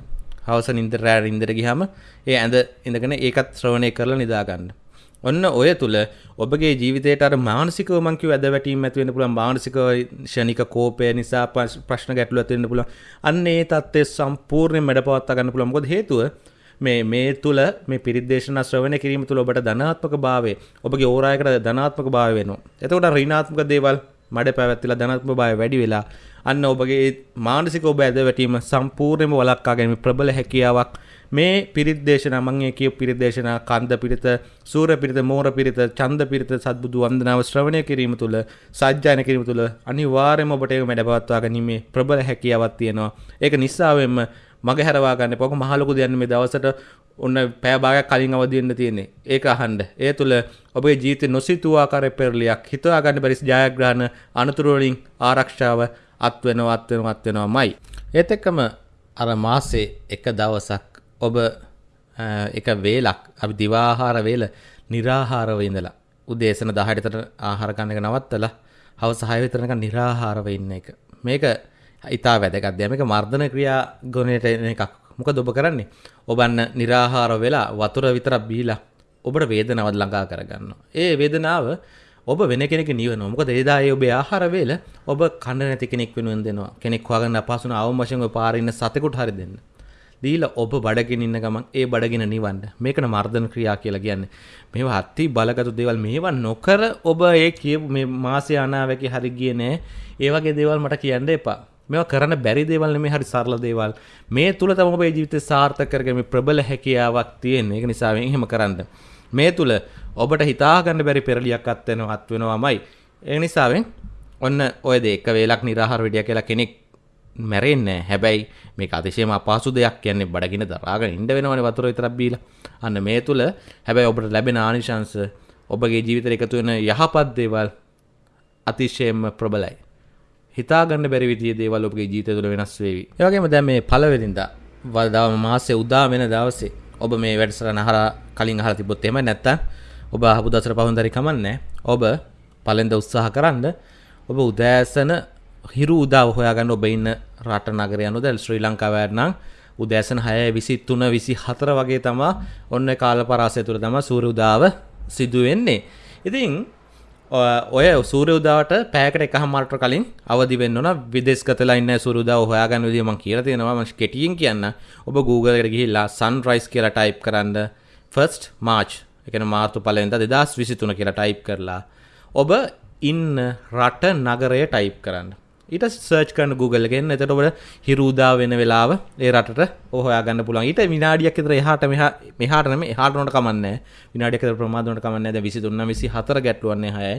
හවස නින්දට රෑ නින්දට ගියාම ඒ ඇඳ ඉඳගෙන ඒකත් ශ්‍රවණය කරලා නිදා ගන්න. ඔන්න ඔය තුල ඔබගේ ජීවිතයට අර මානසිකව මං කිව්ව ඇද වැටීම් ඇති වෙන්න පුළුවන් මානසික ෂණික කෝපය නිසා ප්‍රශ්න ගැටලු ඇති වෙන්න පුළුවන්. අන්න ඒ தත්ත්වය සම්පූර්ණයෙන් මැඩපවත්වා ගන්න පුළුවන්. මොකද හේතුව මේ මේ තුල මේ පිරිද්දේශන ශ්‍රවණය කිරීම තුල ඔබට ධනාත්මක භාවය ඔබගේ ඕරායකට ධනාත්මක භාවය වෙනවා. එතකොට ඍණාත්මක දේවල් මඩ පැවැත්තිලා ධනාත්මක භාවය වැඩි වෙලා අන්න ඔබගේ මානසික ඔබ ඇද වැටීම සම්පූර්ණයෙන්ම වළක්වා ගැනීම ප්‍රබල හැකියාවක්. මේ පිරිත් දේශනා මම ඒ කියපු පිරිත් දේශනා කන්ද පිරිත සූර පිරිත මෝර පිරිත ඡන්ද පිරිත සත්බුදු වන්දනාව ශ්‍රවණය කිරීම තුළ සජ්ජායන කිරීම තුළ අනිවාර්යයෙන්ම ඔබට ඒක මැඩපවත්වා ගැනීමේ ප්‍රබල හැකියාවක් තියෙනවා. ඒක නිසාවෙන්ම මගේ හැරවාගන්න පොක මහලොකු දෙයන්න මේ දවසට ඔන්න පෑභාගයක් කලින් අවදින්න තියෙන්නේ. ඒක අහන්ඩ ඒ තුළ ඔබේ ජීත නොසිතුවාකාර පෙරලියක් හිතවාගන්න පරිස් ජයග්‍රහණ අනතුරුවලින් ආරක්ෂාව අත්වෙනව අත්වෙන අත්වෙනවා මයි. ඒත් එක්කම අර මාසේ එක දවසක් ඔබ එක වේලක් අපි දිවාහාර වේල නිරාහාරව ඉඳලා උදේසන දහයටතට ආහාරගන්නක නවත්තලා හවස හය විතරනක නිරාහාරව ඉන්න එක. මේක ඉතා වැදගත් දෙයක්. මේක මර්ධන ක්‍රියා ගුණයට එන එකක්. මොකද ඔබ කරන්නේ? ඔබන්න निराහාර වෙලා වතුර විතරක් බීලා ඔබට වේදනාවක් ළඟා කරගන්නවා. ඒ වේදනාව ඔබ වෙන කෙනෙක් නිවනවා. මොකද එදා ඒ ඔබේ ආහාර වේල ඔබ කන්න නැති කෙනෙක් වෙනුවෙන් දෙනවා. කෙනෙක් හොයාගන්න අපහසුන අවම වශයෙන් ඔය පාරේ ඉන්න සතෙකුට හරි දෙන්න. දීලා ඔබ බඩගෙන ඉන්න ගමන් ඒ බඩගෙන නිවන්න. මේකන මර්ධන ක්‍රියා කියලා කියන්නේ. මේවා අති බලගත් දේවල් මේවා නොකර ඔබ ඒ කියපු මේ මාසේ අනාවැකි හරි ගියේ නෑ. ඒ වගේ දේවල් මට කියන්න එපා. මේවා කරන්න බැරි දේවල් නෙමෙයි හරි සරල දේවල්. මේ තුල තමයි ඔබේ ජීවිතේ සාර්ථක කරගෙන ප්‍රබල හැකියාවක් තියෙන. ඒක නිසා එහෙම කරන්න. මේ තුල ඔබට හිතා ගන්න බැරි පෙරලියක් අත් වෙනවා අත් වෙනවාමයි. ඒ නිසාවෙන් ඔන්න ඔය දේ එක වේලක් निराහාර වෙඩිය කියලා කෙනෙක් මැරෙන්නේ හැබැයි මේ අතිශයම අපහසු දෙයක් කියන්නේ බඩගින දරාගෙන ඉන්න වෙනවනේ වතුර විතරක් බීලා. අන්න මේ තුල හැබැයි ඔබට ලැබෙන ආනිශංස ඔබගේ ජීවිතේ එකතු වෙන යහපත් දේවල් අතිශයම ප්‍රබලයි. හිතාගන්න බැරි විදිහේ දේවල් ඔබගේ ජීවිතය තුළ වෙනස් වේවි. ඒ වගේම දැන් මේ පළවෙනිදා වදාම මාසේ උදා වෙන දවසේ ඔබ මේ වැඩසටහන අහලා කලින් අහලා තිබ්බොත් එහෙම නැත්තම් ඔබ අහපු දසර පහුවෙනිදාරි කමන්නේ. ඔබ පළෙන්ද උත්සාහ කරන්න ඔබ උදෑසන හිරු උදාව හොයාගන්න ඔබ ඉන්න රට නගරය අනුව දැන් ශ්‍රී ලංකාව නම් උදෑසන 6 23 24 වගේ තමා ඔන්න කාල පරාසය තුළ තමයි සූර්ය උදාව සිදු වෙන්නේ. ඉතින් ඔය සූර්ය උදාවට පැයකට එකහමාරට කලින් අවදි වෙන්න ඕන විදේශගතලා ඉන්න සූර්ය උදාව හොයාගන්න විදිහ මම කියලා තියෙනවා. මම කෙටියෙන් කියන්න. ඔබ Google එකට ගිහිල්ලා sunrise කියලා ටයිප් කරන්න. first march ඒ කියන්නේ මාර්තු පළවෙනිදා 2023 කියලා ටයිප් කරලා ඔබ ඉන්න රට නගරය ටයිප් කරන්න. ඊට සර්ච් කරන Google එකෙන් එතකොට ඔබට හිරුදා වෙන වෙලාව ඒ රටට හොයාගන්න පුළුවන්. ඊට විනාඩියක් විතර එහාට මෙහා මෙහාට නෙමෙයි එහාට උනට කමන්නේ නැහැ. විනාඩියක් විතර ප්‍රමාද උනට කමන්නේ නැහැ. දැන් 23 24 ගැට්ටුවන්නේ 6යි.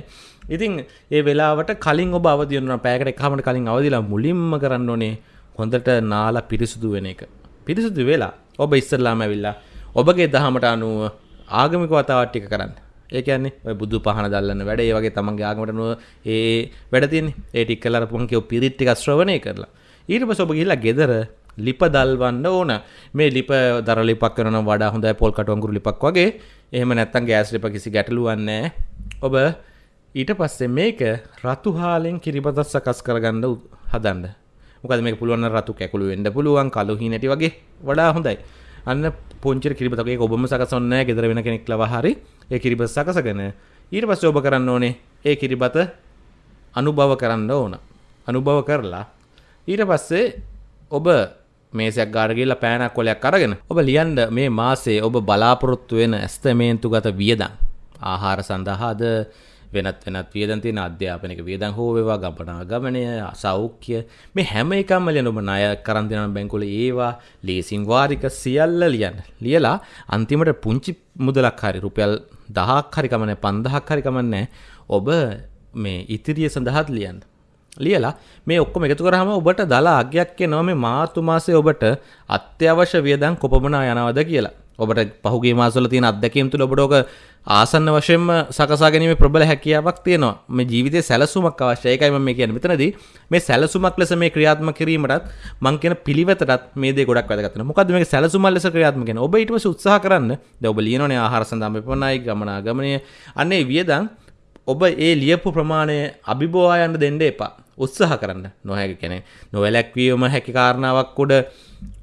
ඉතින් ඒ වෙලාවට කලින් ඔබ අවදි වෙනවා. පැයකට එකහමකට කලින් අවදිලා මුලින්ම කරන්න ඕනේ හොඳට නාලා පිරිසුදු වෙන එක. පිරිසුදු වෙලා ඔබ ඉස්සරලාම ඇවිල්ලා ඔබගේ දහමට අනුව ආගමික වතාවත් ටික කරන්න. ඒ කියන්නේ ඔය බුදු පහන දල්ලන්න වැඩ ඒ වගේ තමන්ගේ ආගමට නුව ඒ වැඩ තියෙන්නේ. ඒ ටික කරලා අරපුවම කියෝ පිරිත් ටික ශ්‍රවණය කරලා. ඊට පස්සේ ඔබ ගිහිල්ලා ගෙදර ලිප දල්වන්න ඕන. මේ ලිප දර ලිපක් කරන වඩා හොඳයි පොල් කටු අඟුරු ලිපක් වගේ. එහෙම නැත්නම් ගෑස් ලිප කිසි ගැටලුවක් නැහැ. ඔබ ඊට පස්සේ මේක රතු හාලෙන් කිරිබතක් සකස් කරගන්න හදන්න. මොකද මේක පුළුවන් රතු කැකුළු වෙන්න පුළුවන් කළු හීනටි වගේ. වඩා හොඳයි. අන්න පොංචිර කිරිබතක ඒක ඔබම සකසන්නේ නැහැ. ගෙදර වෙන කෙනෙක් ලව හරි. ඒ කිරිබත් සකසගෙන ඊට පස්සේ ඔබ කරන්න ඕනේ ඒ කිරිබත අනුභව කරන්න ඕන. අනුභව කරලා ඊට පස්සේ ඔබ මේසයක් ගාඩ ගිහලා පෑනක් කොලයක් අරගෙන ඔබ ලියන්න මේ මාසේ ඔබ බලාපොරොත්තු වෙන ඇස්තමේන්තුගත වියදම් ආහාර සඳහාද වෙනත් වෙනත් වියදම් තියෙන අධ්‍යාපනික වියදම් හෝ වේවා ගමනාගමනය සෞඛ්‍ය මේ හැම එකක්ම ලියන ඔබ ණය කරන් දෙන බැංකුවල ඒවා ලීසින් වාරික සියල්ල ලියන්න. ලියලා අන්තිමට පුංචි මුදලක් හරි රුපියල් 10ක් හරි කමන්නේ 5000ක් හරි කමන්නේ ඔබ මේ ඉතිරිය සඳහාත් ලියන්න. ලියලා මේ ඔක්කොම එකතු කරාම ඔබට දලා අගයක් එනවා මේ මාර්තු මාසේ ඔබට අත්‍යවශ්‍ය වියදම් කොපමණ යනවද කියලා. ඔබට පහුගේ මාසවල තියෙන අත්දැකීම් තුළ ඔබට ඔක ආසන්න වශයෙන්ම සකසා ගැනීම ප්‍රබල හැකියාවක් තියෙනවා. මේ ජීවිතයේ සැලසුමක් අවශ්‍යයි. ඒකයි මම කියන්නේ. මෙතනදී මේ සැලසුමක් ලෙස මේ ක්‍රියාත්මක කිරීමටත් මම කියන පිළිවෙතටත් මේ දේ ගොඩක් වැදගත් වෙනවා. මොකද්ද මේක සැලසුමක් ලෙස ක්‍රියාත්මක කරන ඔබ ඊට පස්සේ උත්සාහ කරන්න. දැන් ඔබ ලියනෝනේ ආහාර සඳහා මෙපමණයි ගමනාගමනය. අන්නේ වියදම් ඔබ ඒ ලියපු ප්‍රමාණය අභිබවා යන්න දෙන්න එපා. උත්සාහ කරන්න. නොහැකි කෙනෙ නොවැලැක්වීම හැකි කාරණාවක් උඩ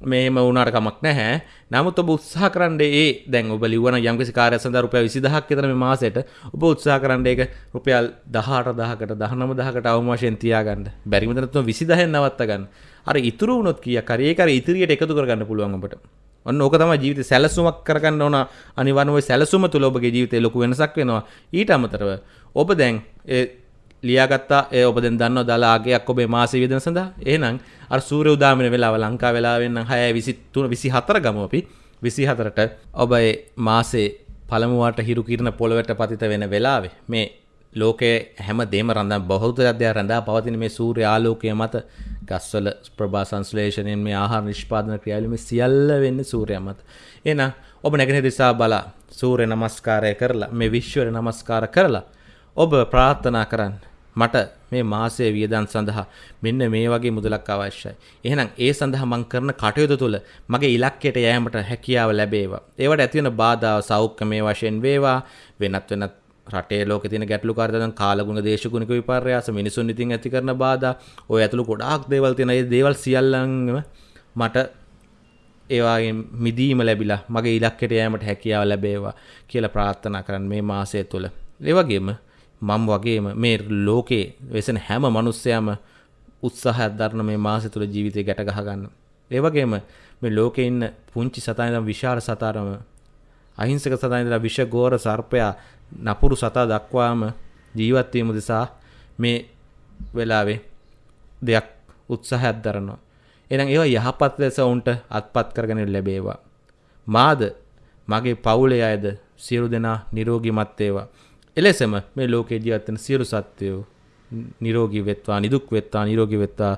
මේම වුණට කමක් නැහැ. නමුත් ඔබ උත්සාහ කරන්න ඒ දැන් ඔබ ලිවන යම්කිසි කාර්යයක් සඳහා රුපියල් 20000ක් විතර මේ මාසෙට ඔබ උත්සාහ කරන්න ඒක රුපියල් 18000කට 19000කට අවම වශයෙන් තියාගන්න. බැරි මතන තුන 20000න් නවත්ත ගන්න. අර ඉතුරු වුණොත් කීයක් හරි ඒක අර ඉතිරියට එකතු කරගන්න පුළුවන් ඔබට. ඔන්න ඕක තමයි ජීවිත සැලසුමක් කරගන්න ඕන. අනිවාර්යම සැලසුම තුළ ඔබගේ ජීවිතේ ලොකු වෙනසක් වෙනවා. ඊට අමතරව ඔබ දැන් ඒ ලියාගත්තා. ඒ ඔබ දැන් දන්නවා දලාගයක් ඔබේ මාසෙ වියදම සඳහා? එහෙනම් අර සූර්ය උදාමින වෙලාව ලංකා වෙලාවෙන් නම් 6 23 24 ගමු අපි. 24ට ඔබ ඒ මාසේ පළමුවට හිරු කිරණ පොළවට පතිත වෙන වෙලාවේ මේ ලෝකයේ හැම දෙම රඳා බෞද්ධත්වය රඳා පවතින මේ සූර්ය ආලෝකය මත ගස්වල ප්‍රභා සංශ්ලේෂණයෙන් මේ ආහාර නිෂ්පාදන ක්‍රියාවලිය මේ සියල්ල වෙන්නේ සූර්යයා මත. එහෙනම් ඔබ නැගෙන දිසා බලා සූර්ය නමස්කාරය කරලා මේ විශ්වර නමස්කාර කරලා ඔබ ප්‍රාර්ථනා කරන්න මට මේ මාසයේ වියදම් සඳහා මෙන්න මේ වගේ මුදලක් අවශ්‍යයි. එහෙනම් ඒ සඳහා මම කරන කටයුතු තුළ මගේ ඉලක්කයට යෑමට හැකියාව ලැබේවා. ඒවට ඇති වෙන බාධා සෞඛ්‍යමය වශයෙන් වේවා වෙනත් වෙනත් රටේ ලෝකේ තියෙන ගැටලුකාරීකම් කාලගුණ දේශගුණික විපර්යාස මිනිසුන් ඉතින් ඇති කරන බාධා ඔය ඇතුළු ගොඩාක් දේවල් තියෙන ඒ දේවල් සියල්ලන්ම මට ඒවාගෙන් මිදීම ලැබිලා මගේ ඉලක්කයට යෑමට හැකියාව ලැබේවා කියලා ප්‍රාර්ථනා කරන්න මේ මාසය තුළ. ඒ වගේම මම වගේම මේ ලෝකේ වෙසෙන හැම මිනිස්සයම උත්සාහයක් දරන මේ මාසෙ තුල ජීවිතේ ගැට ගහ ගන්න. ඒ වගේම මේ ලෝකේ ඉන්න පුංචි සතා ඉඳන් විශාල සතාරම අහිංසක සතා ඉඳලා විෂ ගෝර සර්පයා නපුරු සතා දක්වාම ජීවත් වීම නිසා මේ වෙලාවේ දෙයක් උත්සාහයක් දරනවා. එහෙනම් ඒවා යහපත් ලෙස උන්ට අත්පත් කරගෙන ලැබේවා. මාද මගේ පවුලේ අයද සියලු දෙනා නිරෝගීමත් වේවා. එලෙසම මේ ලෝකේ ජීවත් වෙන සියලු සත්වයෝ නිරෝගී වෙත්වා නිදුක් වෙත්වා නිරෝගී වෙත්වා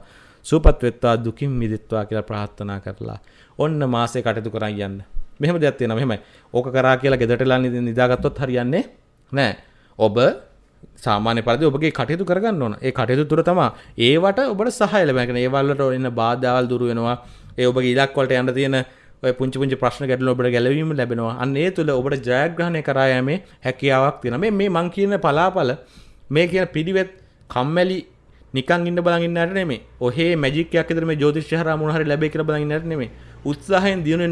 සුවපත් වෙත්වා දුකින් මිදෙත්වා කියලා ප්‍රාර්ථනා කරලා ඔන්න මාසේ කටයුතු කරන් යන්න. මෙහෙම දෙයක් තියෙනවා මෙහෙමයි. ඕක කරා කියලා ගෙදරටලා නිදාගත්තොත් හරියන්නේ නැහැ. ඔබ සාමාන්‍ය පරිදි ඔබගේ කටයුතු කරගන්න ඕන. ඒ කටයුතු තුර තමයි ඒවට ඔබට සහාය ලැබෙන. ඒ වලට එන බාධාවල් දුරු වෙනවා. ඒ ඔබගේ ඉලක්ක වලට යන්න තියෙන ඔය පුංචි පුංචි ප්‍රශ්න ගැටලු ඔබට ගැලවීම ලැබෙනවා. අන්න ඒ තුල ඔබට ජයග්‍රහණය කරා යෑමේ හැකියාවක් තියෙනවා. මේ මේ මං කියන පලාපල මේ කියන පිළිවෙත් කම්මැලි නිකන් ඉන්න බලන් ඉන්නට නෙමෙයි. ඔහේ මැජික් එකක් විතර මේ ජ්‍යොතිෂ්‍ය හරහා මොන හරි ලැබෙයි කියලා බලන් ඉන්නට නෙමෙයි. උත්සාහයෙන් දියුණු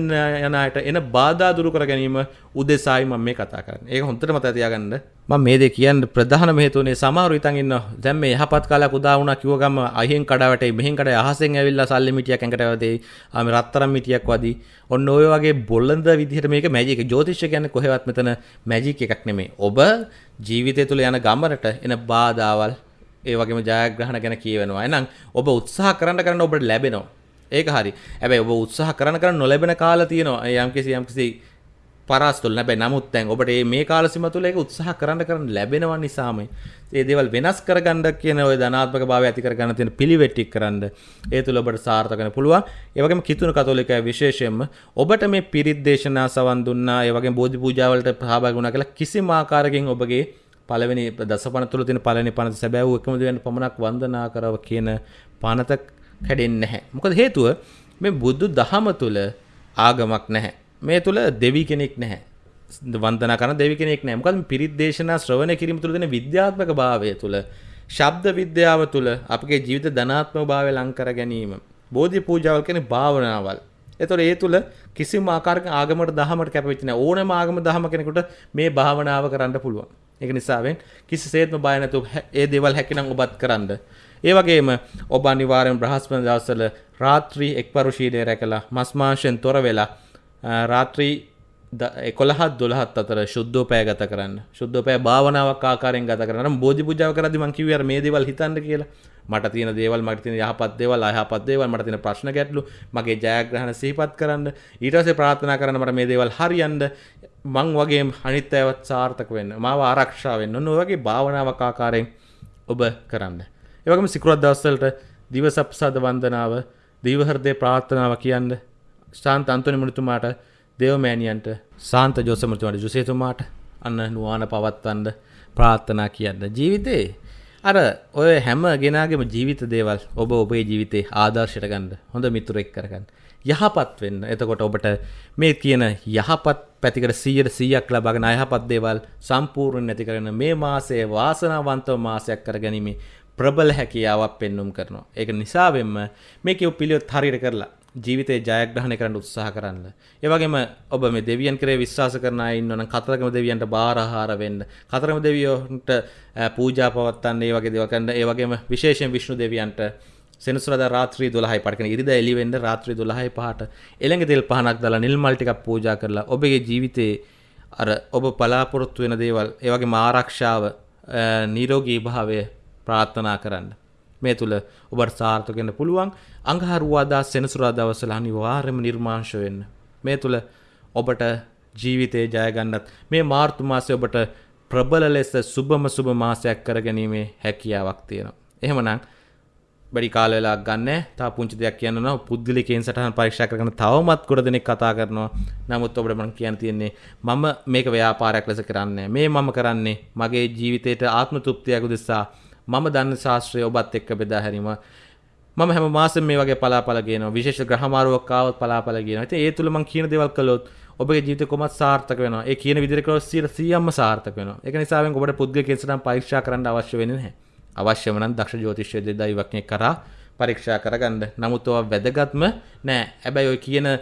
යන අයට එන බාධා දුරු කර ගැනීම උදෙසායි මම මේ කතා කරන්නේ. ඒක හොඳට මතක තියාගන්න. මම මේ දේ කියන්න ප්‍රධානම හේතුවනේ සමහරු ඉතින් ඉන්නවා. දැන් මේ යහපත් කාලයක් උදා වුණා කිව්ව ගම අහෙන් කඩා වැටේ මෙහෙන් කඩා අහසෙන් ඇවිල්ලා සල්ලි මිටියක් ඇඟට වැදේ. ආ මේ රත්තරන් මිටියක් වදී. ඔන්න ඔය වගේ බොළඳ විදිහට මේක මැජික්. ජ්‍යොතිෂය කියන්නේ කොහෙවත් මෙතන මැජික් එකක් නෙමෙයි. ඔබ ජීවිතය තුළ යන ගමනට එන බාධාවල් ඒ වගේම ජයග්‍රහණ ගැන කියවෙනවා. එහෙනම් ඔබ උත්සාහ කරන්න කරන්න ඔබට ලැබෙනවා. ඒක හරි. ඇබැයි ඔබ උත්සාහ කරන කරන්න නොලැබෙන කාල තියෙනවා. යම්කිසි යම්කිසි පරස්තුල් නැබැයි නමුත් දැන් ඔබට මේ කාල සීම තුළ ඒක උත්සාහ කරන්න කරන්න ලැබෙනවා නිසාම ඒ දේවල් වෙනස් කරගන්න කියන ඔය ධනාත්මක භාවය ඇති කරගන්න තියෙන පිළිවෙත් ටික කරන්න ඒ තුළ ඔබට සාර්ථක වෙන්න පුළුවන්. ඒ වගේම කිතුණු කතෝලිකය විශේෂයෙන්ම ඔබට මේ පිරිත් දේශනා සවන් දුන්නා ඒ වගේම බෝධි පූජා වලට සහභාගී වුණා කියලා කිසිම ආකාරයකින් ඔබගේ පළවෙනි දසපණ තුළ තියෙන පළවෙනි පනත සැබෑව එකම දෙවියන් පමණක් වන්දනා කරව කියන පනත කැඩෙන්නේ නැහැ. මොකද හේතුව මේ බුදු දහම තුල ආගමක් නැහැ. මේ තුල දෙවි කෙනෙක් නැහැ. වන්දනා කරන දෙවි කෙනෙක් නැහැ. මොකද පිරිත් දේශනා ශ්‍රවණය කිරීම තුළ දෙන විද්‍යාත්මක භාවය තුළ ශබ්ද විද්‍යාව තුළ අපගේ ජීවිත ධනාත්මක භාවය ලං කර ගැනීම. බෝධි පූජාවල් කියන්නේ භාවනාවල්. එතකොට ඒ තුල කිසිම ආකාරයක ආගමකට දහමකට කැපවෙච්ච නැහැ. ඕනෑම ආගම දහම කෙනෙකුට මේ භාවනාව කරන්න පුළුවන්. ඒක නිසාවෙන් කිසිසේත්ම බය නැතුව ඒ දේවල් හැකිනම් ඔබත් කරන්න. ඒ වගේම ඔබ අනිවාර්යෙන් බ්‍රහස්පති දවසවල රාත්‍රී එක්වරු ශීලය රැකලා මස් මාංශයෙන් තොර වෙලා රාත්‍රී එකොළහත් දොළහත් අතර ශුද්ධෝපය ගත කරන්න. ශුද්ධෝපය භාවනාවක් ආකාරයෙන් ගත කරන්න. බෝධි පූජාව කරද්දි මං කිව්වේ අර මේ දේවල් හිතන්න කියලා. මට තියෙන දේවල් මට තියෙන යහපත් දේවල් අයහපත් දේවල් මට තියෙන ප්‍රශ්න ගැටලු මගේ ජයග්‍රහණ සිහිපත් කරන්න. ඊට පස්සේ ප්‍රාර්ථනා කරන්න මට මේ දේවල් හරියන්න. මං වගේ අනිත් අයවත් සාර්ථක වෙන්න. මාව ආරක්ෂා වෙන්න. ඔන්න ඔය වගේ භාවනාවක් ආකාරයෙන් ඔබ කරන්න. ඒවගේම සිකුරත් දවස්වලට දිවසප්සාද වන්දනාව දීවහෘදය ප්‍රාර්ථනාව කියන්න ශාන්ත අන්තොනි මුනිතුමාට දේවමෑණියන්ට සාන්ත ජෝසමතුමාට ජුසේතුමාට අන්න නුවාන පවත්වන්න ප්‍රාර්ථනා කියන්න. ජීවිතේ අර ඔය හැම ගෙනාගේම ජීවිත දේවල් ඔබ ඔබේ ජීවිතේ ආදර්ශයට ගන්න හොඳ මිතුරෙක් කරගන්න. යහපත් වෙන්න. එතකොට ඔබට මේ කියන යහපත් පැතිකට 100ට 100ක් ලබාගෙන අයහපත් දේවල් සම්පූර්ණ නැති කරගෙන මේ මාසයේ වාසනාවන්තව මාසයක් කරගැනීමේ ප්‍රබල හැකියාවක් පෙන්눔 කරනවා. ඒක නිසාවෙන්ම මේ කියු පිළිවෙත් හරියට කරලා ජීවිතේ ජයග්‍රහණය කරන්න උත්සාහ කරන්න. ඒ වගේම ඔබ මේ දෙවියන් කරේ විශ්වාස කරන අය ඉන්නවනම් කතරගම දෙවියන්ට බාරහාර වෙන්න. කතරගම දෙවියන්ට පූජා පවත්වන්න ඒ වගේ දේවල් කරන්න. ඒ වගේම විශේෂයෙන් විෂ්ණු දෙවියන්ට සෙනසුරාදා රාත්‍රී 12යි පඩකන ඉරිදා එළි වෙන්න රාත්‍රී 12යි පහට එළඟ තෙල් පහනක් දාලා නිල් මල් ටිකක් පූජා කරලා ඔබගේ ජීවිතේ අර ඔබ බලාපොරොත්තු වෙන දේවල් ඒ වගේම ආරක්ෂාව නිරෝගී භාවය ප්‍රාර්ථනා කරන්න. මේ තුළ ඔබට සාර්ථක වෙන්න පුළුවන්. අඟහරුවාදා සෙනසුරාදා දවස්වල අනිවාර්යයෙන්ම නිර්මාංශ වෙන්න. මේ තුළ ඔබට ජීවිතේ ජය ගන්නත් මේ මාර්තු මාසයේ ඔබට ප්‍රබල ලෙස සුබම සුබ මාසයක් කරගැනීමේ හැකියාවක් තියෙනවා. එහෙමනම් බඩි කාල වෙලා ගන්න තා පුංචි දෙයක් කියන්න නම් පුද්ගලිකයෙන් සටහන් පරීක්ෂා කරගෙන තවමත් ගොඩ දෙනෙක් කතා කරනවා. නමුත් ඔබට මම කියන්න තියෙන්නේ මම මේක ව්‍යාපාරයක් ලෙස කරන්නේ මේ මම කරන්නේ මගේ ජීවිතේට ආත්ම තෘප්තියක් උදෙසා මම දන්න ශාස්ත්‍රය ඔබත් එක්ක බෙදා හැරීම. මම හැම මාසෙම මේ වගේ පලාපල ගේනවා. විශේෂ ග්‍රහමාරුවක් ආවොත් පලාපල ගේනවා. ඉතින් ඒ තුල මම කියන දේවල් කළොත් ඔබගේ ජීවිතේ කොහොමද සාර්ථක වෙනවා. ඒ කියන විදිහට කළොත් 100%ක්ම සාර්ථක වෙනවා. ඒක නිසාවෙන් ඔබට පුද්ගලික කෙන්සනම් පරීක්ෂා කරන්න අවශ්‍ය වෙන්නේ නැහැ. අවශ්‍යම නම් දක්ෂ ජ්‍යොතිෂ්‍ය දෙදයිවක් කරා පරීක්ෂා කරගන්න. නමුත් ඔවා වැදගත්ම නෑ. හැබැයි ඔය කියන ඔය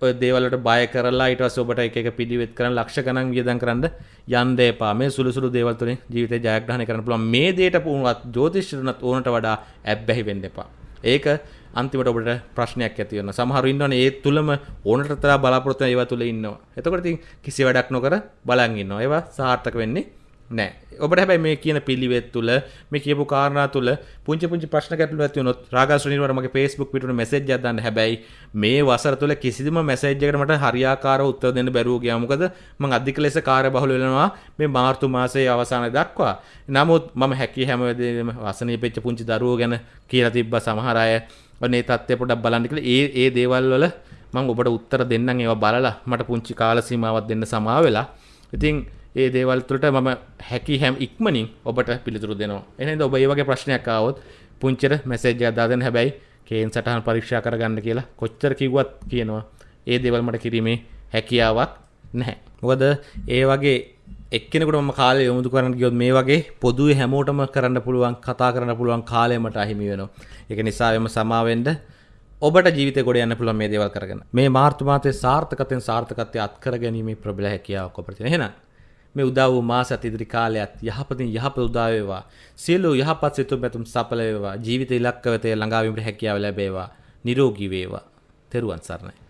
දේවල්ට බය කරලා ඊට පස්සේ ඔබට එක එක පිළිවෙත් කරන් ලක්ෂ ගණන් වියදම් කරන්න යන්න එපා. මේ සුළු සුළු දේවල් තුලින් ජීවිතේ ජයග්‍රහණය කරන්න පුළුවන්. මේ දේට පුණුවත් ජ්‍යොතිෂ්‍යනත් ඕනට වඩා ඇබ්බැහි වෙන්න එපා. ඒක අන්තිමට ඔබට ප්‍රශ්නයක් ඇති වෙනවා. සමහරු ඉන්නවනේ ඒ තුලම ඕනට තරම් බලාපොරොත්තු වෙන ඒවා තුල ඉන්නවා. එතකොට ඉතින් කිසි වැඩක් නොකර බලන් ඉන්නවා. ඒවා සාර්ථක වෙන්නේ නෑ. ඔබට හැබැයි මේ කියන පිළිවෙත් තුළ මේ කියපු කාරණා තුළ පුංචි පුංචි ප්‍රශ්න ගැටලු ඇති වුණොත් රාගස් රනිවර මගේ Facebook පිටුනේ මැසේජ් එකක් දාන්න. හැබැයි මේ වසර තුළ කිසිදම මැසේජ් එකකට මට හරියාකාරව උත්තර දෙන්න බැරුව ගියා මොකද? මම අධික ලෙස කාර්යබහුල වෙනවා මේ මාර්තු මාසයේ අවසානයේ දක්වා. නමුත් මම හැකි හැම වෙලේම වසනීපෙච්ච පුංචි දරුවෝ ගැන කියලා තිබ්බා සමහර අය. ඔන්න ඒ තත්ත්වය පොඩ්ඩක් බලන්න කියලා. ඒ ඒ දේවල් වල මම ඔබට උත්තර දෙන්නම්. ඒවා බලලා මට පුංචි කාල සීමාවක් දෙන්න සමා වෙලා. ඉතින් ඒ දේවල් තුළට මම හැකි හැම ඉක්මනින් ඔබට පිළිතුරු දෙනවා. එහෙනම් ඔබ ඒ වගේ ප්‍රශ්නයක් ආවොත් පුංචිට මැසේජ් එකක් දාන්න හැබැයි කේන් සටහන් පරීක්ෂා කරගන්න කියලා කොච්චර කිව්වත් කියනවා. ඒ දේවල් මට කිරීමේ හැකියාවක් නැහැ. මොකද ඒ වගේ එක්කෙනෙකුට මම කාලය යොමුදු කරන්න ගියොත් මේ වගේ පොදුවේ හැමෝටම කරන්න පුළුවන් කතා කරන්න පුළුවන් කාලය මට අහිමි වෙනවා. ඒක නිසා එම සමාවෙන්න ඔබට ජීවිතේ ගොඩ යන්න පුළුවන් මේ දේවල් කරගෙන. මේ මාර්තු මාසයේ සාර්ථකත්වයෙන් සාර්ථකත්වය අත්කර ගැනීමේ ප්‍රබල හැකියාවක් ඔබට තියෙනවා. එහෙනම් මේ උදා වූ මාසත් ඉදිරි කාලයත් යහපතින් යහපත උදා වේවා. සියලු යහපත් සිතුම් පැතුම් සඵල වේවා. ජීවිත ඉලක්ක වෙතේ ළඟා වීමට හැකියාව ලැබේවා. නිරෝගී වේවා. තෙරුවන් සරණයි.